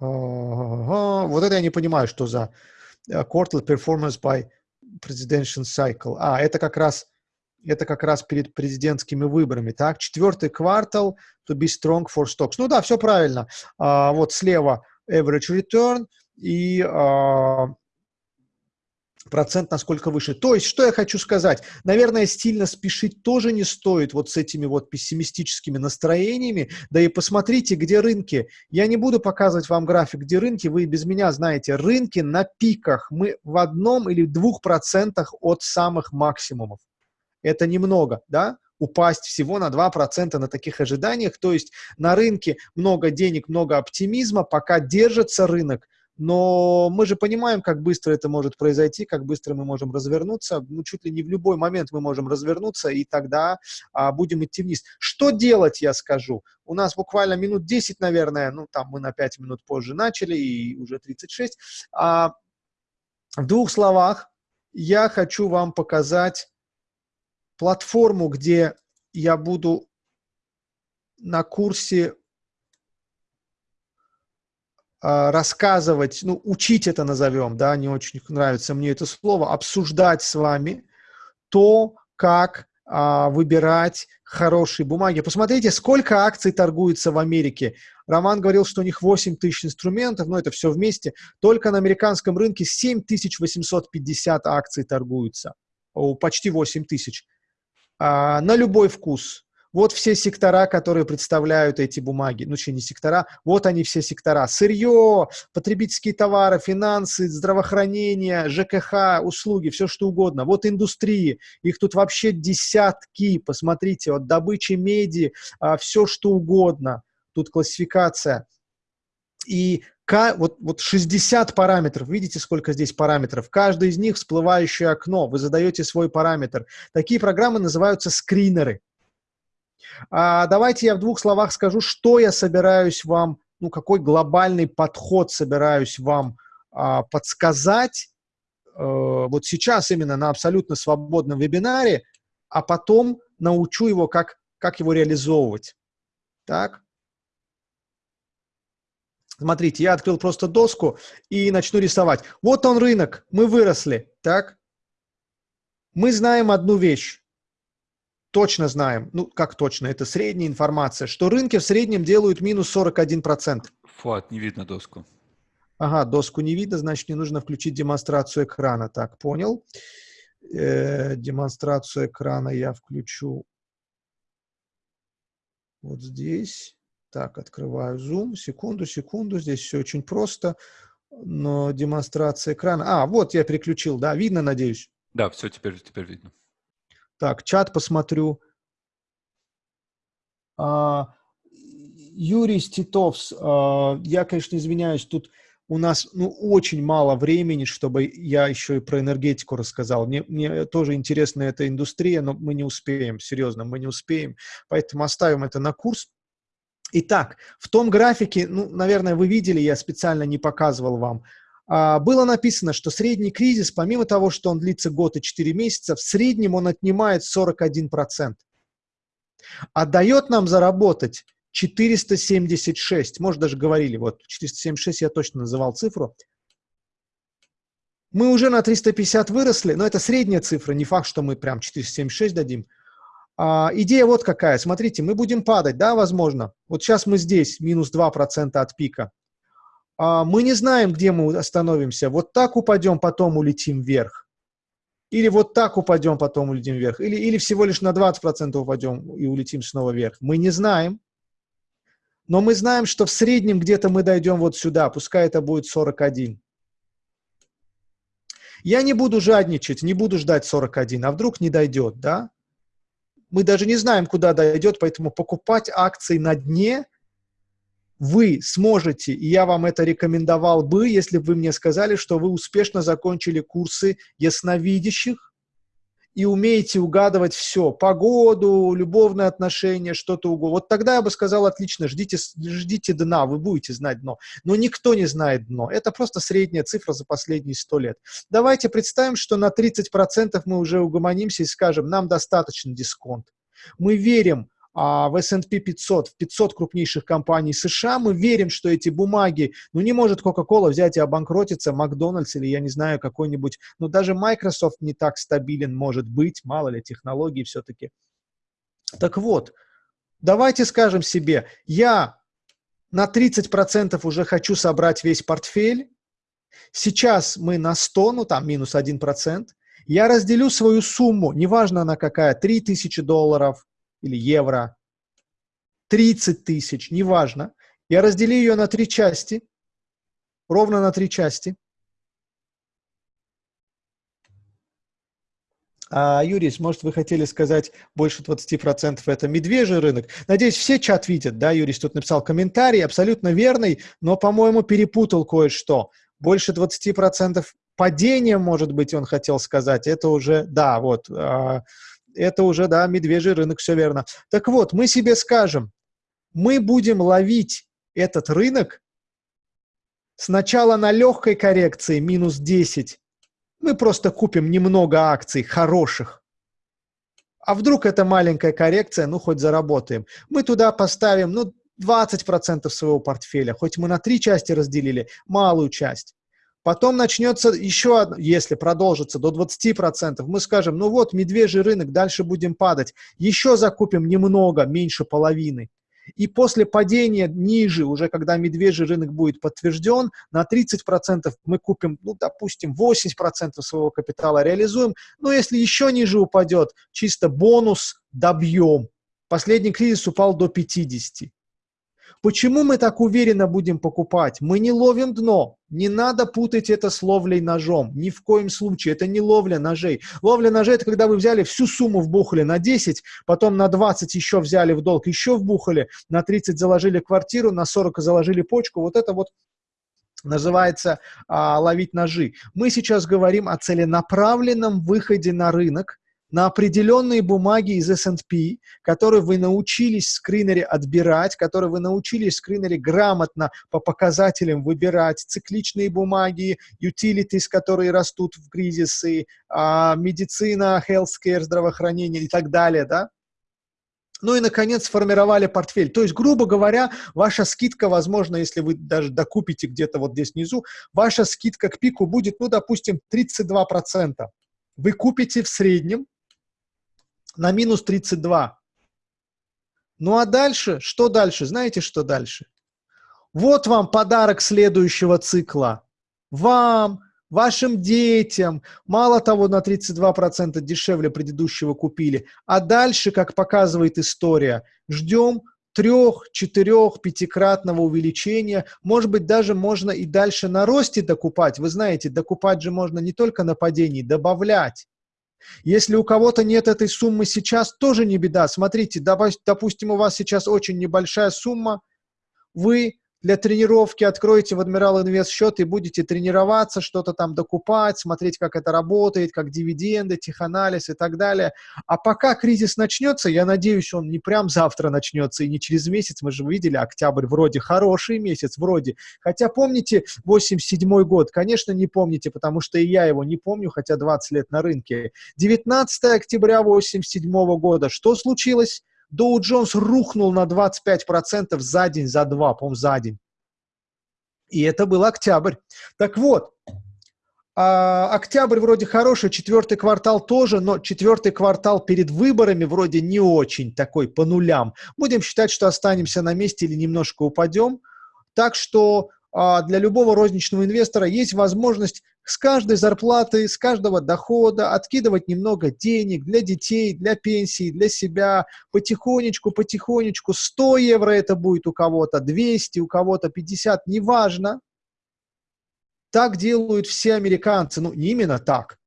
Ага, вот это я не понимаю, что за э, quarterly performance by presidential cycle. А, это как раз это как раз перед президентскими выборами, так? Четвертый квартал to be strong for stocks. Ну да, все правильно. А, вот слева average return и а, процент насколько выше. То есть, что я хочу сказать? Наверное, стильно спешить тоже не стоит вот с этими вот пессимистическими настроениями. Да и посмотрите, где рынки. Я не буду показывать вам график, где рынки, вы без меня знаете. Рынки на пиках. Мы в одном или двух процентах от самых максимумов это немного, да, упасть всего на 2% на таких ожиданиях, то есть на рынке много денег, много оптимизма, пока держится рынок, но мы же понимаем, как быстро это может произойти, как быстро мы можем развернуться, ну, чуть ли не в любой момент мы можем развернуться, и тогда а, будем идти вниз. Что делать, я скажу? У нас буквально минут 10, наверное, ну, там мы на 5 минут позже начали, и уже 36. А, в двух словах я хочу вам показать платформу, где я буду на курсе а, рассказывать, ну, учить это назовем, да, не очень нравится мне это слово, обсуждать с вами то, как а, выбирать хорошие бумаги. Посмотрите, сколько акций торгуется в Америке. Роман говорил, что у них 8 тысяч инструментов, но это все вместе. Только на американском рынке 7850 акций торгуются, почти 8 тысяч а, на любой вкус. Вот все сектора, которые представляют эти бумаги. Ну, что не сектора, вот они все сектора. Сырье, потребительские товары, финансы, здравоохранение, ЖКХ, услуги, все что угодно. Вот индустрии, их тут вообще десятки. Посмотрите, от добычи меди, а, все что угодно. Тут классификация. И вот, вот 60 параметров, видите, сколько здесь параметров? Каждый из них всплывающее окно, вы задаете свой параметр. Такие программы называются скринеры. А, давайте я в двух словах скажу, что я собираюсь вам, ну, какой глобальный подход собираюсь вам а, подсказать а, вот сейчас именно на абсолютно свободном вебинаре, а потом научу его, как, как его реализовывать. Так? Смотрите, я открыл просто доску и начну рисовать. Вот он рынок, мы выросли, так? Мы знаем одну вещь точно знаем, ну как точно, это средняя информация, что рынки в среднем делают минус 41%. Фуат, не видно доску. Ага, доску не видно, значит, не нужно включить демонстрацию экрана. Так, понял. Э, демонстрацию экрана я включу вот здесь. Так, открываю Zoom. Секунду, секунду. Здесь все очень просто. Но демонстрация экрана... А, вот я переключил, да? Видно, надеюсь? Да, все теперь, теперь видно. Так, чат посмотрю. А, Юрий Ститовс, а, я, конечно, извиняюсь, тут у нас ну, очень мало времени, чтобы я еще и про энергетику рассказал. Мне, мне тоже интересна эта индустрия, но мы не успеем, серьезно, мы не успеем. Поэтому оставим это на курс. Итак, в том графике, ну, наверное, вы видели, я специально не показывал вам, а, было написано, что средний кризис, помимо того, что он длится год и 4 месяца, в среднем он отнимает 41%. А дает нам заработать 476, может даже говорили, вот 476 я точно называл цифру. Мы уже на 350 выросли, но это средняя цифра, не факт, что мы прям 476 дадим. А, идея вот какая, смотрите, мы будем падать, да, возможно. Вот сейчас мы здесь, минус 2% от пика. А, мы не знаем, где мы остановимся. Вот так упадем, потом улетим вверх. Или вот так упадем, потом улетим вверх. Или, или всего лишь на 20% упадем и улетим снова вверх. Мы не знаем. Но мы знаем, что в среднем где-то мы дойдем вот сюда. Пускай это будет 41. Я не буду жадничать, не буду ждать 41. А вдруг не дойдет, да? Мы даже не знаем, куда дойдет, поэтому покупать акции на дне – вы сможете, и я вам это рекомендовал бы, если бы вы мне сказали, что вы успешно закончили курсы ясновидящих и умеете угадывать все, погоду, любовные отношения, что-то угодно. Вот тогда я бы сказал, отлично, ждите, ждите дна, вы будете знать дно. Но никто не знает дно. Это просто средняя цифра за последние сто лет. Давайте представим, что на 30% мы уже угомонимся и скажем, нам достаточно дисконт. Мы верим в S&P 500, в 500 крупнейших компаний США, мы верим, что эти бумаги, ну не может Coca-Cola взять и обанкротиться, Макдональдс или я не знаю, какой-нибудь, ну даже Microsoft не так стабилен может быть, мало ли технологий все-таки. Так вот, давайте скажем себе, я на 30% уже хочу собрать весь портфель, сейчас мы на 100, ну там минус 1%, я разделю свою сумму, неважно она какая, 3000 долларов, или евро, 30 тысяч, неважно. Я разделю ее на три части, ровно на три части. А, Юрий, может, вы хотели сказать, больше 20% это медвежий рынок? Надеюсь, все чат видят, да? Юрий тут написал комментарий, абсолютно верный, но, по-моему, перепутал кое-что. Больше 20% падения, может быть, он хотел сказать. Это уже, да, вот, а, это уже, да, медвежий рынок, все верно. Так вот, мы себе скажем, мы будем ловить этот рынок сначала на легкой коррекции, минус 10. Мы просто купим немного акций хороших. А вдруг это маленькая коррекция, ну, хоть заработаем. Мы туда поставим, ну, 20% своего портфеля, хоть мы на три части разделили, малую часть. Потом начнется еще одно, если продолжится до 20%, мы скажем, ну вот, медвежий рынок, дальше будем падать. Еще закупим немного, меньше половины. И после падения ниже, уже когда медвежий рынок будет подтвержден, на 30% мы купим, ну, допустим, 80% своего капитала реализуем. Но если еще ниже упадет, чисто бонус добьем. Последний кризис упал до 50. Почему мы так уверенно будем покупать? Мы не ловим дно. Не надо путать это с ловлей ножом. Ни в коем случае. Это не ловля ножей. Ловля ножей – это когда вы взяли всю сумму вбухали на 10, потом на 20 еще взяли в долг, еще вбухали, на 30 заложили квартиру, на 40 заложили почку. Вот это вот называется а, ловить ножи. Мы сейчас говорим о целенаправленном выходе на рынок, на определенные бумаги из S&P, которые вы научились в скринере отбирать, которые вы научились в скринере грамотно по показателям выбирать, цикличные бумаги, utilities, которые растут в кризисы, а, медицина, healthcare, здравоохранение и так далее, да? Ну и, наконец, сформировали портфель. То есть, грубо говоря, ваша скидка, возможно, если вы даже докупите где-то вот здесь внизу, ваша скидка к пику будет, ну, допустим, 32%. Вы купите в среднем на минус 32. Ну а дальше, что дальше? Знаете, что дальше? Вот вам подарок следующего цикла. Вам, вашим детям. Мало того, на 32% дешевле предыдущего купили. А дальше, как показывает история, ждем трех, четырех, пятикратного увеличения. Может быть, даже можно и дальше на росте докупать. Вы знаете, докупать же можно не только на падении, добавлять. Если у кого-то нет этой суммы сейчас, тоже не беда. Смотрите, допустим, у вас сейчас очень небольшая сумма, вы для тренировки откроете в Admiral Invest счет и будете тренироваться, что-то там докупать, смотреть, как это работает, как дивиденды, теханализ и так далее. А пока кризис начнется, я надеюсь, он не прям завтра начнется и не через месяц, мы же видели, октябрь вроде хороший месяц, вроде. Хотя помните 87 год? Конечно, не помните, потому что и я его не помню, хотя 20 лет на рынке. 19 октября 87 года. Что случилось? Доу Джонс рухнул на 25% за день, за два, по за день. И это был октябрь. Так вот, а, октябрь вроде хороший, четвертый квартал тоже, но четвертый квартал перед выборами вроде не очень такой по нулям. Будем считать, что останемся на месте или немножко упадем. Так что для любого розничного инвестора есть возможность с каждой зарплаты, с каждого дохода откидывать немного денег для детей, для пенсии, для себя, потихонечку, потихонечку, 100 евро это будет у кого-то, 200, у кого-то 50, неважно. Так делают все американцы, ну не именно так,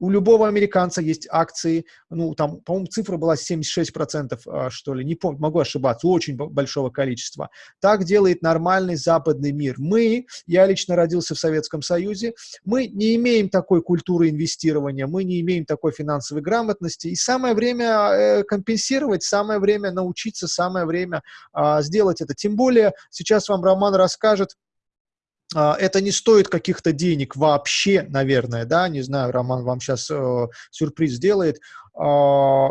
у любого американца есть акции, ну, там, по-моему, цифра была 76%, а, что ли, не помню, могу ошибаться, очень большого количества. Так делает нормальный западный мир. Мы, я лично родился в Советском Союзе, мы не имеем такой культуры инвестирования, мы не имеем такой финансовой грамотности, и самое время э, компенсировать, самое время научиться, самое время э, сделать это. Тем более, сейчас вам Роман расскажет, а, это не стоит каких-то денег вообще, наверное, да, не знаю, Роман вам сейчас э, сюрприз сделает. Э,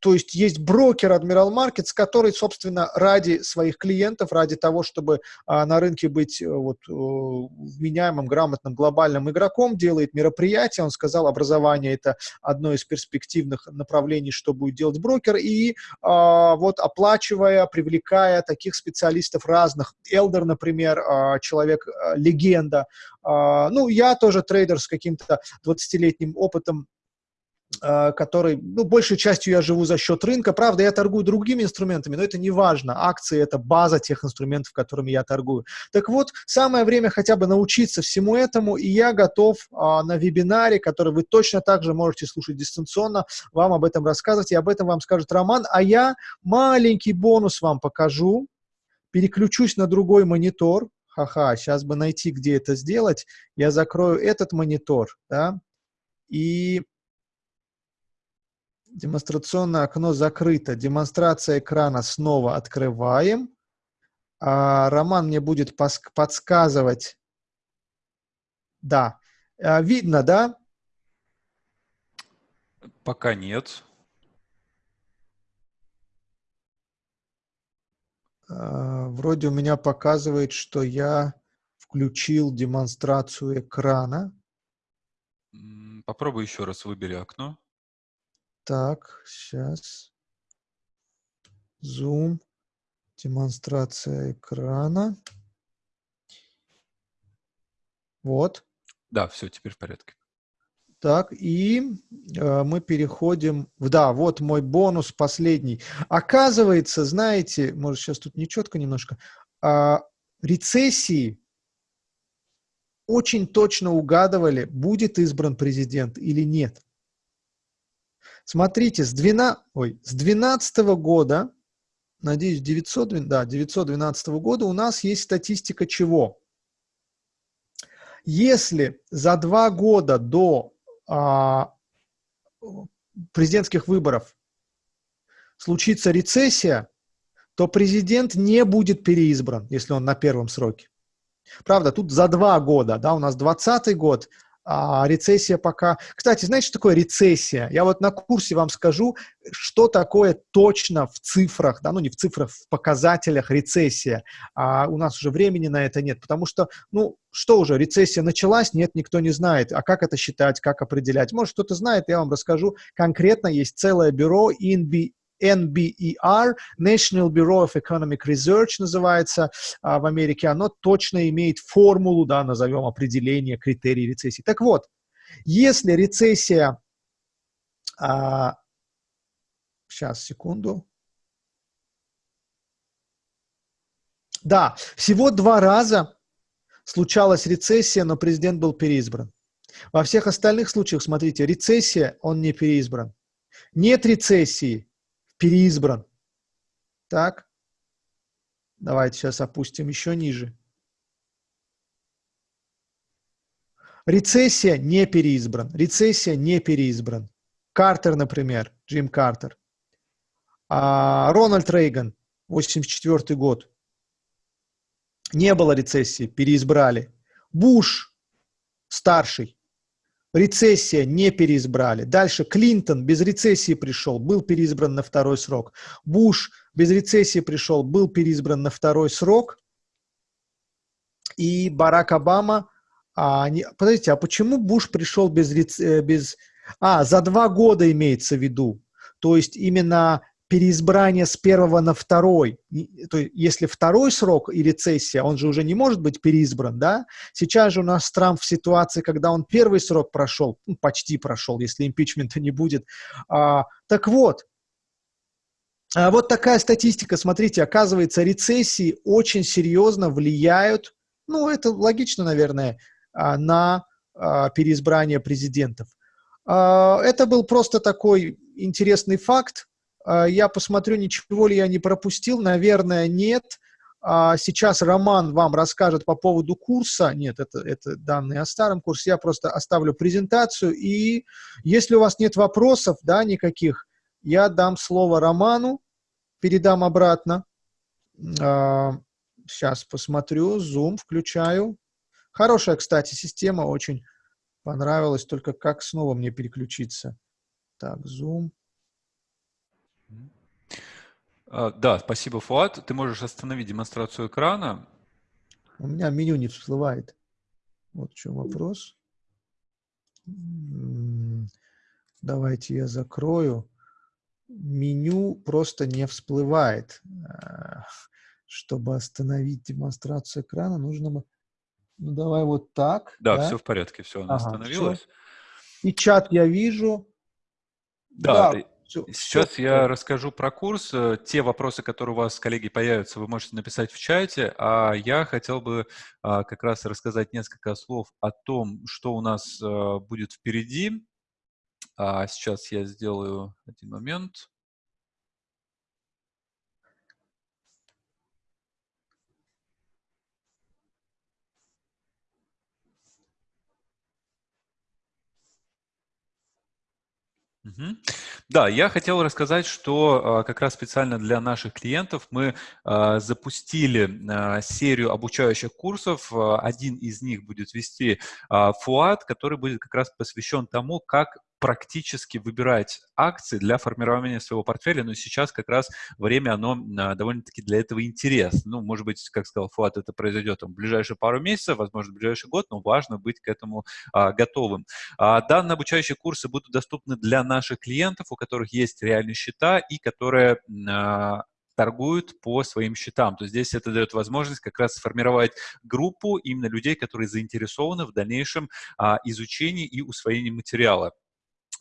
то есть есть брокер Admiral Markets, который, собственно, ради своих клиентов, ради того, чтобы а, на рынке быть э, вот, э, вменяемым, грамотным, глобальным игроком, делает мероприятия. Он сказал, образование – это одно из перспективных направлений, что будет делать брокер. И а, вот оплачивая, привлекая таких специалистов разных, Элдер, например, а, человек-легенда, а, ну, я тоже трейдер с каким-то 20-летним опытом Э, который, ну, большей частью я живу за счет рынка. Правда, я торгую другими инструментами, но это не важно. Акции – это база тех инструментов, которыми я торгую. Так вот, самое время хотя бы научиться всему этому, и я готов а, на вебинаре, который вы точно так же можете слушать дистанционно, вам об этом рассказывать, и об этом вам скажет Роман. А я маленький бонус вам покажу, переключусь на другой монитор. Ха-ха, сейчас бы найти, где это сделать. Я закрою этот монитор, да, и Демонстрационное окно закрыто. Демонстрация экрана снова открываем. А, Роман мне будет подсказывать. Да. А, видно, да? Пока нет. А, вроде у меня показывает, что я включил демонстрацию экрана. Попробуй еще раз выбери окно. Так, сейчас. Zoom. Демонстрация экрана. Вот. Да, все, теперь в порядке. Так, и э, мы переходим... Да, вот мой бонус последний. Оказывается, знаете, может, сейчас тут нечетко немножко, э, рецессии очень точно угадывали, будет избран президент или нет. Смотрите, с, 12, ой, с 12 года, надеюсь, 900, да, 912 года у нас есть статистика чего? Если за два года до а, президентских выборов случится рецессия, то президент не будет переизбран, если он на первом сроке. Правда, тут за два года, да, у нас 20 год, а рецессия пока... Кстати, знаете, что такое рецессия? Я вот на курсе вам скажу, что такое точно в цифрах, да, ну не в цифрах, в показателях рецессия. А у нас уже времени на это нет, потому что, ну, что уже, рецессия началась? Нет, никто не знает. А как это считать, как определять? Может, кто-то знает, я вам расскажу. Конкретно есть целое бюро INB, NBER, National Bureau of Economic Research называется а, в Америке, оно точно имеет формулу, да, назовем определение критерий рецессии. Так вот, если рецессия, а, сейчас, секунду, да, всего два раза случалась рецессия, но президент был переизбран. Во всех остальных случаях, смотрите, рецессия, он не переизбран. Нет рецессии, переизбран. Так, давайте сейчас опустим еще ниже. Рецессия не переизбран. Рецессия не переизбран. Картер, например, Джим Картер. А, Рональд Рейган, 84 год. Не было рецессии, переизбрали. Буш, старший, Рецессия, не переизбрали. Дальше Клинтон без рецессии пришел, был переизбран на второй срок. Буш без рецессии пришел, был переизбран на второй срок. И Барак Обама... А, не, подождите, а почему Буш пришел без, э, без... А, за два года имеется в виду. То есть именно переизбрание с первого на второй, то есть если второй срок и рецессия, он же уже не может быть переизбран, да? Сейчас же у нас Трамп в ситуации, когда он первый срок прошел, ну, почти прошел, если импичмента не будет. А, так вот, а вот такая статистика, смотрите, оказывается, рецессии очень серьезно влияют, ну, это логично, наверное, а, на а, переизбрание президентов. А, это был просто такой интересный факт, я посмотрю, ничего ли я не пропустил. Наверное, нет. А, сейчас Роман вам расскажет по поводу курса. Нет, это, это данные о старом курсе. Я просто оставлю презентацию. И если у вас нет вопросов, да, никаких, я дам слово Роману, передам обратно. Сейчас а, посмотрю, Zoom включаю. Хорошая, кстати, система, очень понравилась, только как снова мне переключиться. Так, Zoom. А, да, спасибо, Фуат. Ты можешь остановить демонстрацию экрана. У меня меню не всплывает. Вот в чем вопрос. Давайте я закрою. Меню просто не всплывает. А, чтобы остановить демонстрацию экрана, нужно... Ну, давай вот так. Да, да? все в порядке, все, она ага, остановилась. Все. И чат я вижу. Да, да Сейчас я расскажу про курс. Э, те вопросы, которые у вас, коллеги, появятся, вы можете написать в чате. А я хотел бы а, как раз рассказать несколько слов о том, что у нас а, будет впереди. А, сейчас я сделаю один момент. Да, я хотел рассказать, что а, как раз специально для наших клиентов мы а, запустили а, серию обучающих курсов. Один из них будет вести Фуат, который будет как раз посвящен тому, как практически выбирать акции для формирования своего портфеля, но сейчас как раз время, оно а, довольно-таки для этого интересно. Ну, может быть, как сказал Фуат, это произойдет там, в ближайшие пару месяцев, возможно, в ближайший год, но важно быть к этому а, готовым. А, данные обучающие курсы будут доступны для наших клиентов, у которых есть реальные счета и которые а, торгуют по своим счетам. То есть здесь это дает возможность как раз сформировать группу именно людей, которые заинтересованы в дальнейшем а, изучении и усвоении материала.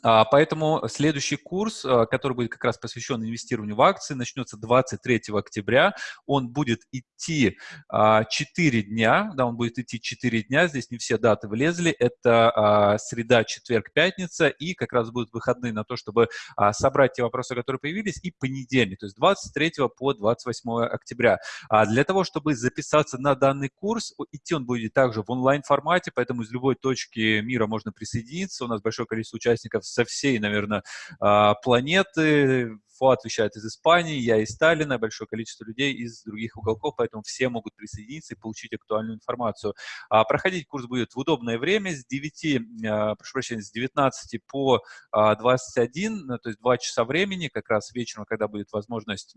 А, поэтому следующий курс, а, который будет как раз посвящен инвестированию в акции, начнется 23 октября. Он будет идти 4 дня, да, он будет идти 4 дня, здесь не все даты влезли. Это среда, четверг, пятница, и как раз будут выходные на то, чтобы собрать те вопросы, которые появились, и понедельник, то есть 23 по 28 октября. Для того, чтобы записаться на данный курс, идти он будет также в онлайн-формате, поэтому из любой точки мира можно присоединиться. У нас большое количество участников со всей, наверное, а, планеты. Фуат вещает из Испании, я из Сталина, большое количество людей из других уголков, поэтому все могут присоединиться и получить актуальную информацию. А проходить курс будет в удобное время с 9, а, прошу прощения, с 19 по 21, то есть 2 часа времени, как раз вечером, когда будет возможность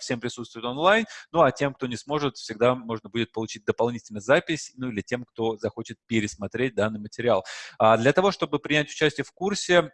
всем присутствовать онлайн. Ну, а тем, кто не сможет, всегда можно будет получить дополнительную запись, ну, или тем, кто захочет пересмотреть данный материал. Для того, чтобы принять участие в курсе, а,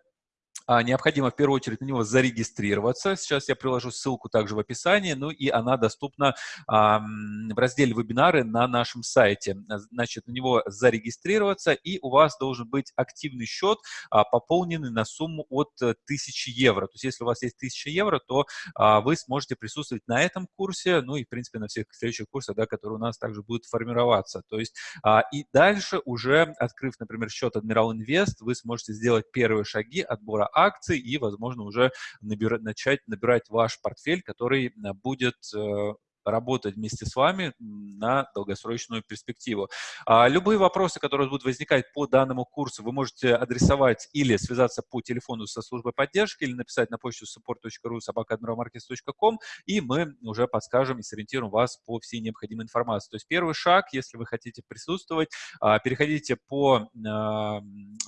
необходимо в первую очередь на него зарегистрироваться. Сейчас я приложу ссылку также в описании, ну и она доступна а, в разделе «Вебинары» на нашем сайте. Значит, на него зарегистрироваться, и у вас должен быть активный счет, а, пополненный на сумму от 1000 евро. То есть если у вас есть 1000 евро, то а, вы сможете присутствовать на этом курсе, ну и, в принципе, на всех следующих курсах, да, которые у нас также будут формироваться. То есть а, и дальше уже, открыв, например, счет Admiral Invest, вы сможете сделать первые шаги отбора акций и, возможно, уже набира, начать набирать ваш портфель, который э, будет э, работать вместе с вами на долгосрочную перспективу. А, любые вопросы, которые будут возникать по данному курсу, вы можете адресовать или связаться по телефону со службой поддержки, или написать на почту support.ru собакадмиралмаркетс.ком, и мы уже подскажем и сориентируем вас по всей необходимой информации. То есть первый шаг, если вы хотите присутствовать, а, переходите по а,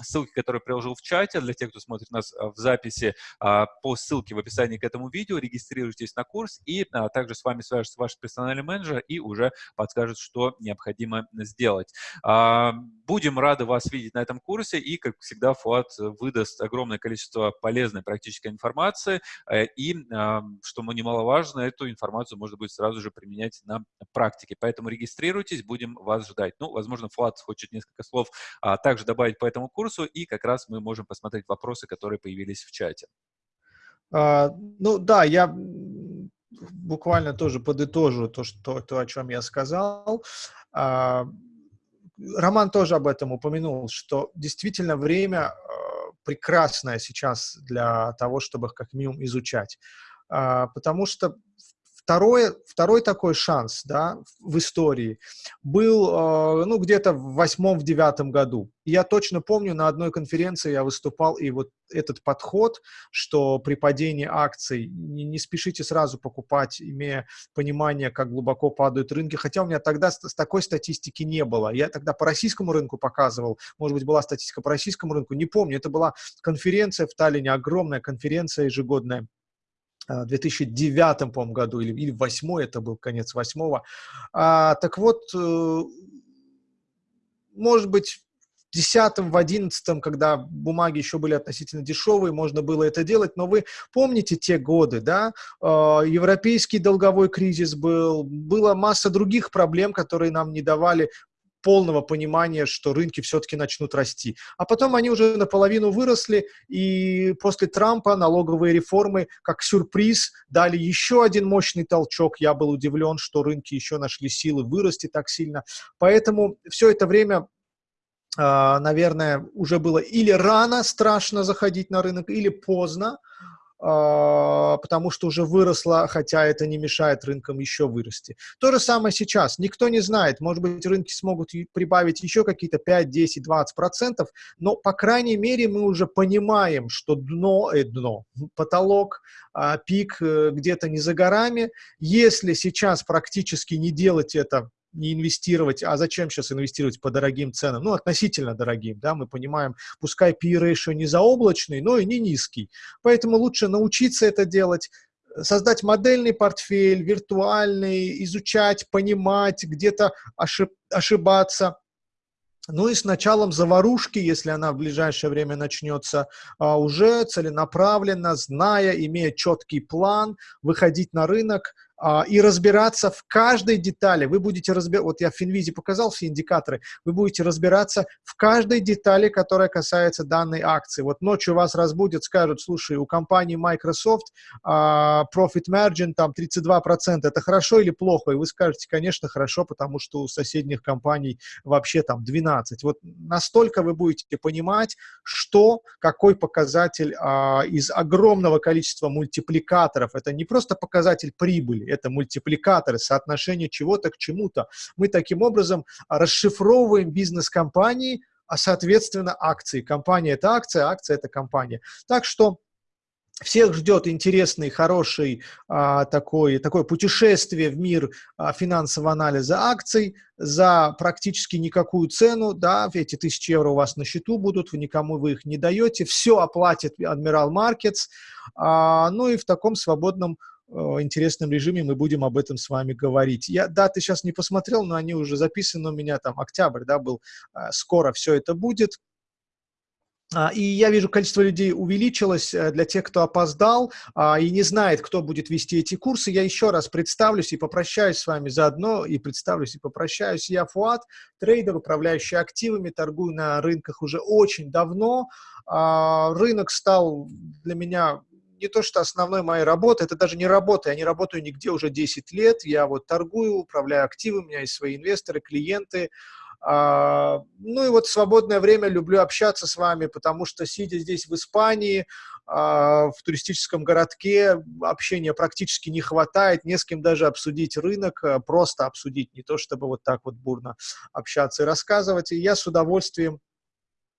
ссылке, которую приложил в чате, для тех, кто смотрит нас в записи, по ссылке в описании к этому видео, регистрируйтесь на курс, и также с вами свяжется ваш персональный менеджер и уже подскажет, что необходимо сделать. А, будем рады вас видеть на этом курсе, и, как всегда, Фуат выдаст огромное количество полезной практической информации, э, и, а, что немаловажно, эту информацию можно будет сразу же применять на практике. Поэтому регистрируйтесь, будем вас ждать. Ну, возможно, Фуат хочет несколько слов а, также добавить по этому курсу, и как раз мы можем посмотреть вопросы, которые появились в чате. Uh, ну да, я буквально тоже подытожу то, что, то о чем я сказал. А, Роман тоже об этом упомянул, что действительно время а, прекрасное сейчас для того, чтобы как минимум изучать. А, потому что Второе, второй такой шанс да, в истории был э, ну, где-то в восьмом, в девятом году. я точно помню, на одной конференции я выступал, и вот этот подход, что при падении акций не, не спешите сразу покупать, имея понимание, как глубоко падают рынки, хотя у меня тогда с, с такой статистики не было. Я тогда по российскому рынку показывал, может быть, была статистика по российскому рынку, не помню. Это была конференция в Таллине, огромная конференция ежегодная 2009, по году, или, или 8 это был конец 8 а, Так вот, э, может быть, в 10 в 11 когда бумаги еще были относительно дешевые, можно было это делать, но вы помните те годы, да, а, европейский долговой кризис был, была масса других проблем, которые нам не давали полного понимания, что рынки все-таки начнут расти. А потом они уже наполовину выросли, и после Трампа налоговые реформы, как сюрприз, дали еще один мощный толчок. Я был удивлен, что рынки еще нашли силы вырасти так сильно. Поэтому все это время а, наверное, уже было или рано страшно заходить на рынок, или поздно. А, потому что уже выросла, хотя это не мешает рынкам еще вырасти. То же самое сейчас. Никто не знает, может быть, рынки смогут прибавить еще какие-то 5, 10, 20 процентов, но, по крайней мере, мы уже понимаем, что дно, э, дно, потолок, э, пик э, где-то не за горами. Если сейчас практически не делать это не инвестировать, а зачем сейчас инвестировать по дорогим ценам? Ну, относительно дорогим, да, мы понимаем, пускай P-ratio не заоблачный, но и не низкий. Поэтому лучше научиться это делать, создать модельный портфель, виртуальный, изучать, понимать, где-то ошиб ошибаться. Ну и с началом заварушки, если она в ближайшее время начнется, а, уже целенаправленно, зная, имея четкий план, выходить на рынок, и разбираться в каждой детали. Вы будете разбираться, вот я в Финвизе показал все индикаторы, вы будете разбираться в каждой детали, которая касается данной акции. Вот ночью вас разбудят, скажут, слушай, у компании Microsoft а, profit margin там 32%, это хорошо или плохо? И вы скажете, конечно, хорошо, потому что у соседних компаний вообще там 12. Вот настолько вы будете понимать, что, какой показатель а, из огромного количества мультипликаторов, это не просто показатель прибыли, это мультипликаторы, соотношение чего-то к чему-то. Мы таким образом расшифровываем бизнес компании, а соответственно акции. Компания – это акция, акция – это компания. Так что всех ждет интересный, хороший а, такой, такое путешествие в мир а, финансового анализа акций за практически никакую цену, да, эти тысячи евро у вас на счету будут, вы никому вы их не даете, все оплатит Admiral Markets, а, ну и в таком свободном интересном режиме мы будем об этом с вами говорить. Я даты сейчас не посмотрел, но они уже записаны у меня, там октябрь, да, был, э, скоро все это будет. А, и я вижу, количество людей увеличилось э, для тех, кто опоздал а, и не знает, кто будет вести эти курсы. Я еще раз представлюсь и попрощаюсь с вами заодно, и представлюсь и попрощаюсь. Я Фуат, трейдер, управляющий активами, торгую на рынках уже очень давно. А, рынок стал для меня не то, что основной моей работы, это даже не работа, я не работаю нигде уже 10 лет, я вот торгую, управляю активами, у меня есть свои инвесторы, клиенты, а, ну и вот свободное время люблю общаться с вами, потому что, сидя здесь в Испании, а, в туристическом городке, общения практически не хватает, не с кем даже обсудить рынок, а, просто обсудить, не то чтобы вот так вот бурно общаться и рассказывать. И я с удовольствием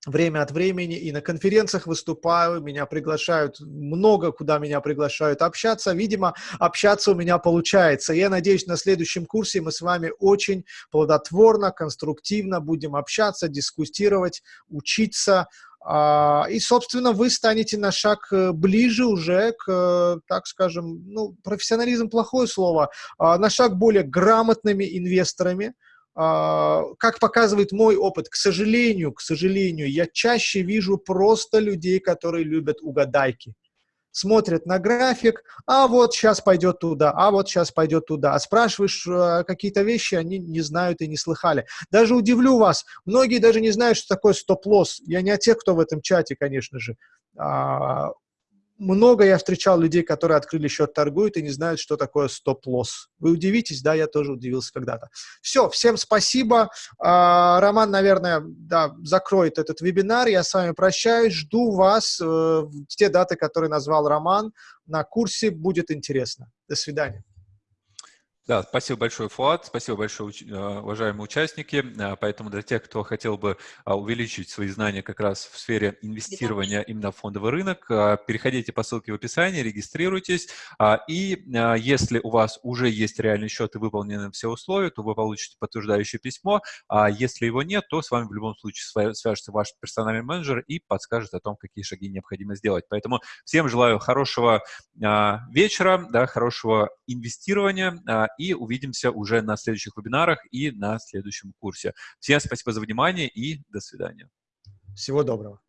время от времени и на конференциях выступаю, меня приглашают много, куда меня приглашают общаться. Видимо, общаться у меня получается. Я надеюсь, на следующем курсе мы с вами очень плодотворно, конструктивно будем общаться, дискутировать, учиться. А, и, собственно, вы станете на шаг э, ближе уже к, э, так скажем, ну, профессионализм плохое слово, а, на шаг более грамотными инвесторами, как показывает мой опыт, к сожалению, к сожалению, я чаще вижу просто людей, которые любят угадайки. Смотрят на график, а вот сейчас пойдет туда, а вот сейчас пойдет туда. А спрашиваешь э, какие-то вещи, они не знают и не слыхали. Даже удивлю вас, многие даже не знают, что такое стоп-лосс. Я не о тех, кто в этом чате, конечно же. Много я встречал людей, которые открыли счет, торгуют и не знают, что такое стоп-лосс. Вы удивитесь, да, я тоже удивился когда-то. Все, всем спасибо. А, Роман, наверное, да, закроет этот вебинар. Я с вами прощаюсь. Жду вас э, в те даты, которые назвал Роман. На курсе будет интересно. До свидания. Да, спасибо большое, Фуат, спасибо большое, а, уважаемые участники. А, поэтому для тех, кто хотел бы а, увеличить свои знания как раз в сфере инвестирования именно в фондовый рынок, переходите по ссылке в описании, регистрируйтесь. И если у вас уже есть реальный счет и выполнены все условия, то вы получите подтверждающее письмо. А если его нет, то с вами в любом случае свяжется ваш персональный менеджер и подскажет о том, какие шаги необходимо сделать. Поэтому всем желаю хорошего вечера, да, хорошего инвестирования и увидимся уже на следующих вебинарах и на следующем курсе. Всем спасибо за внимание и до свидания. Всего доброго.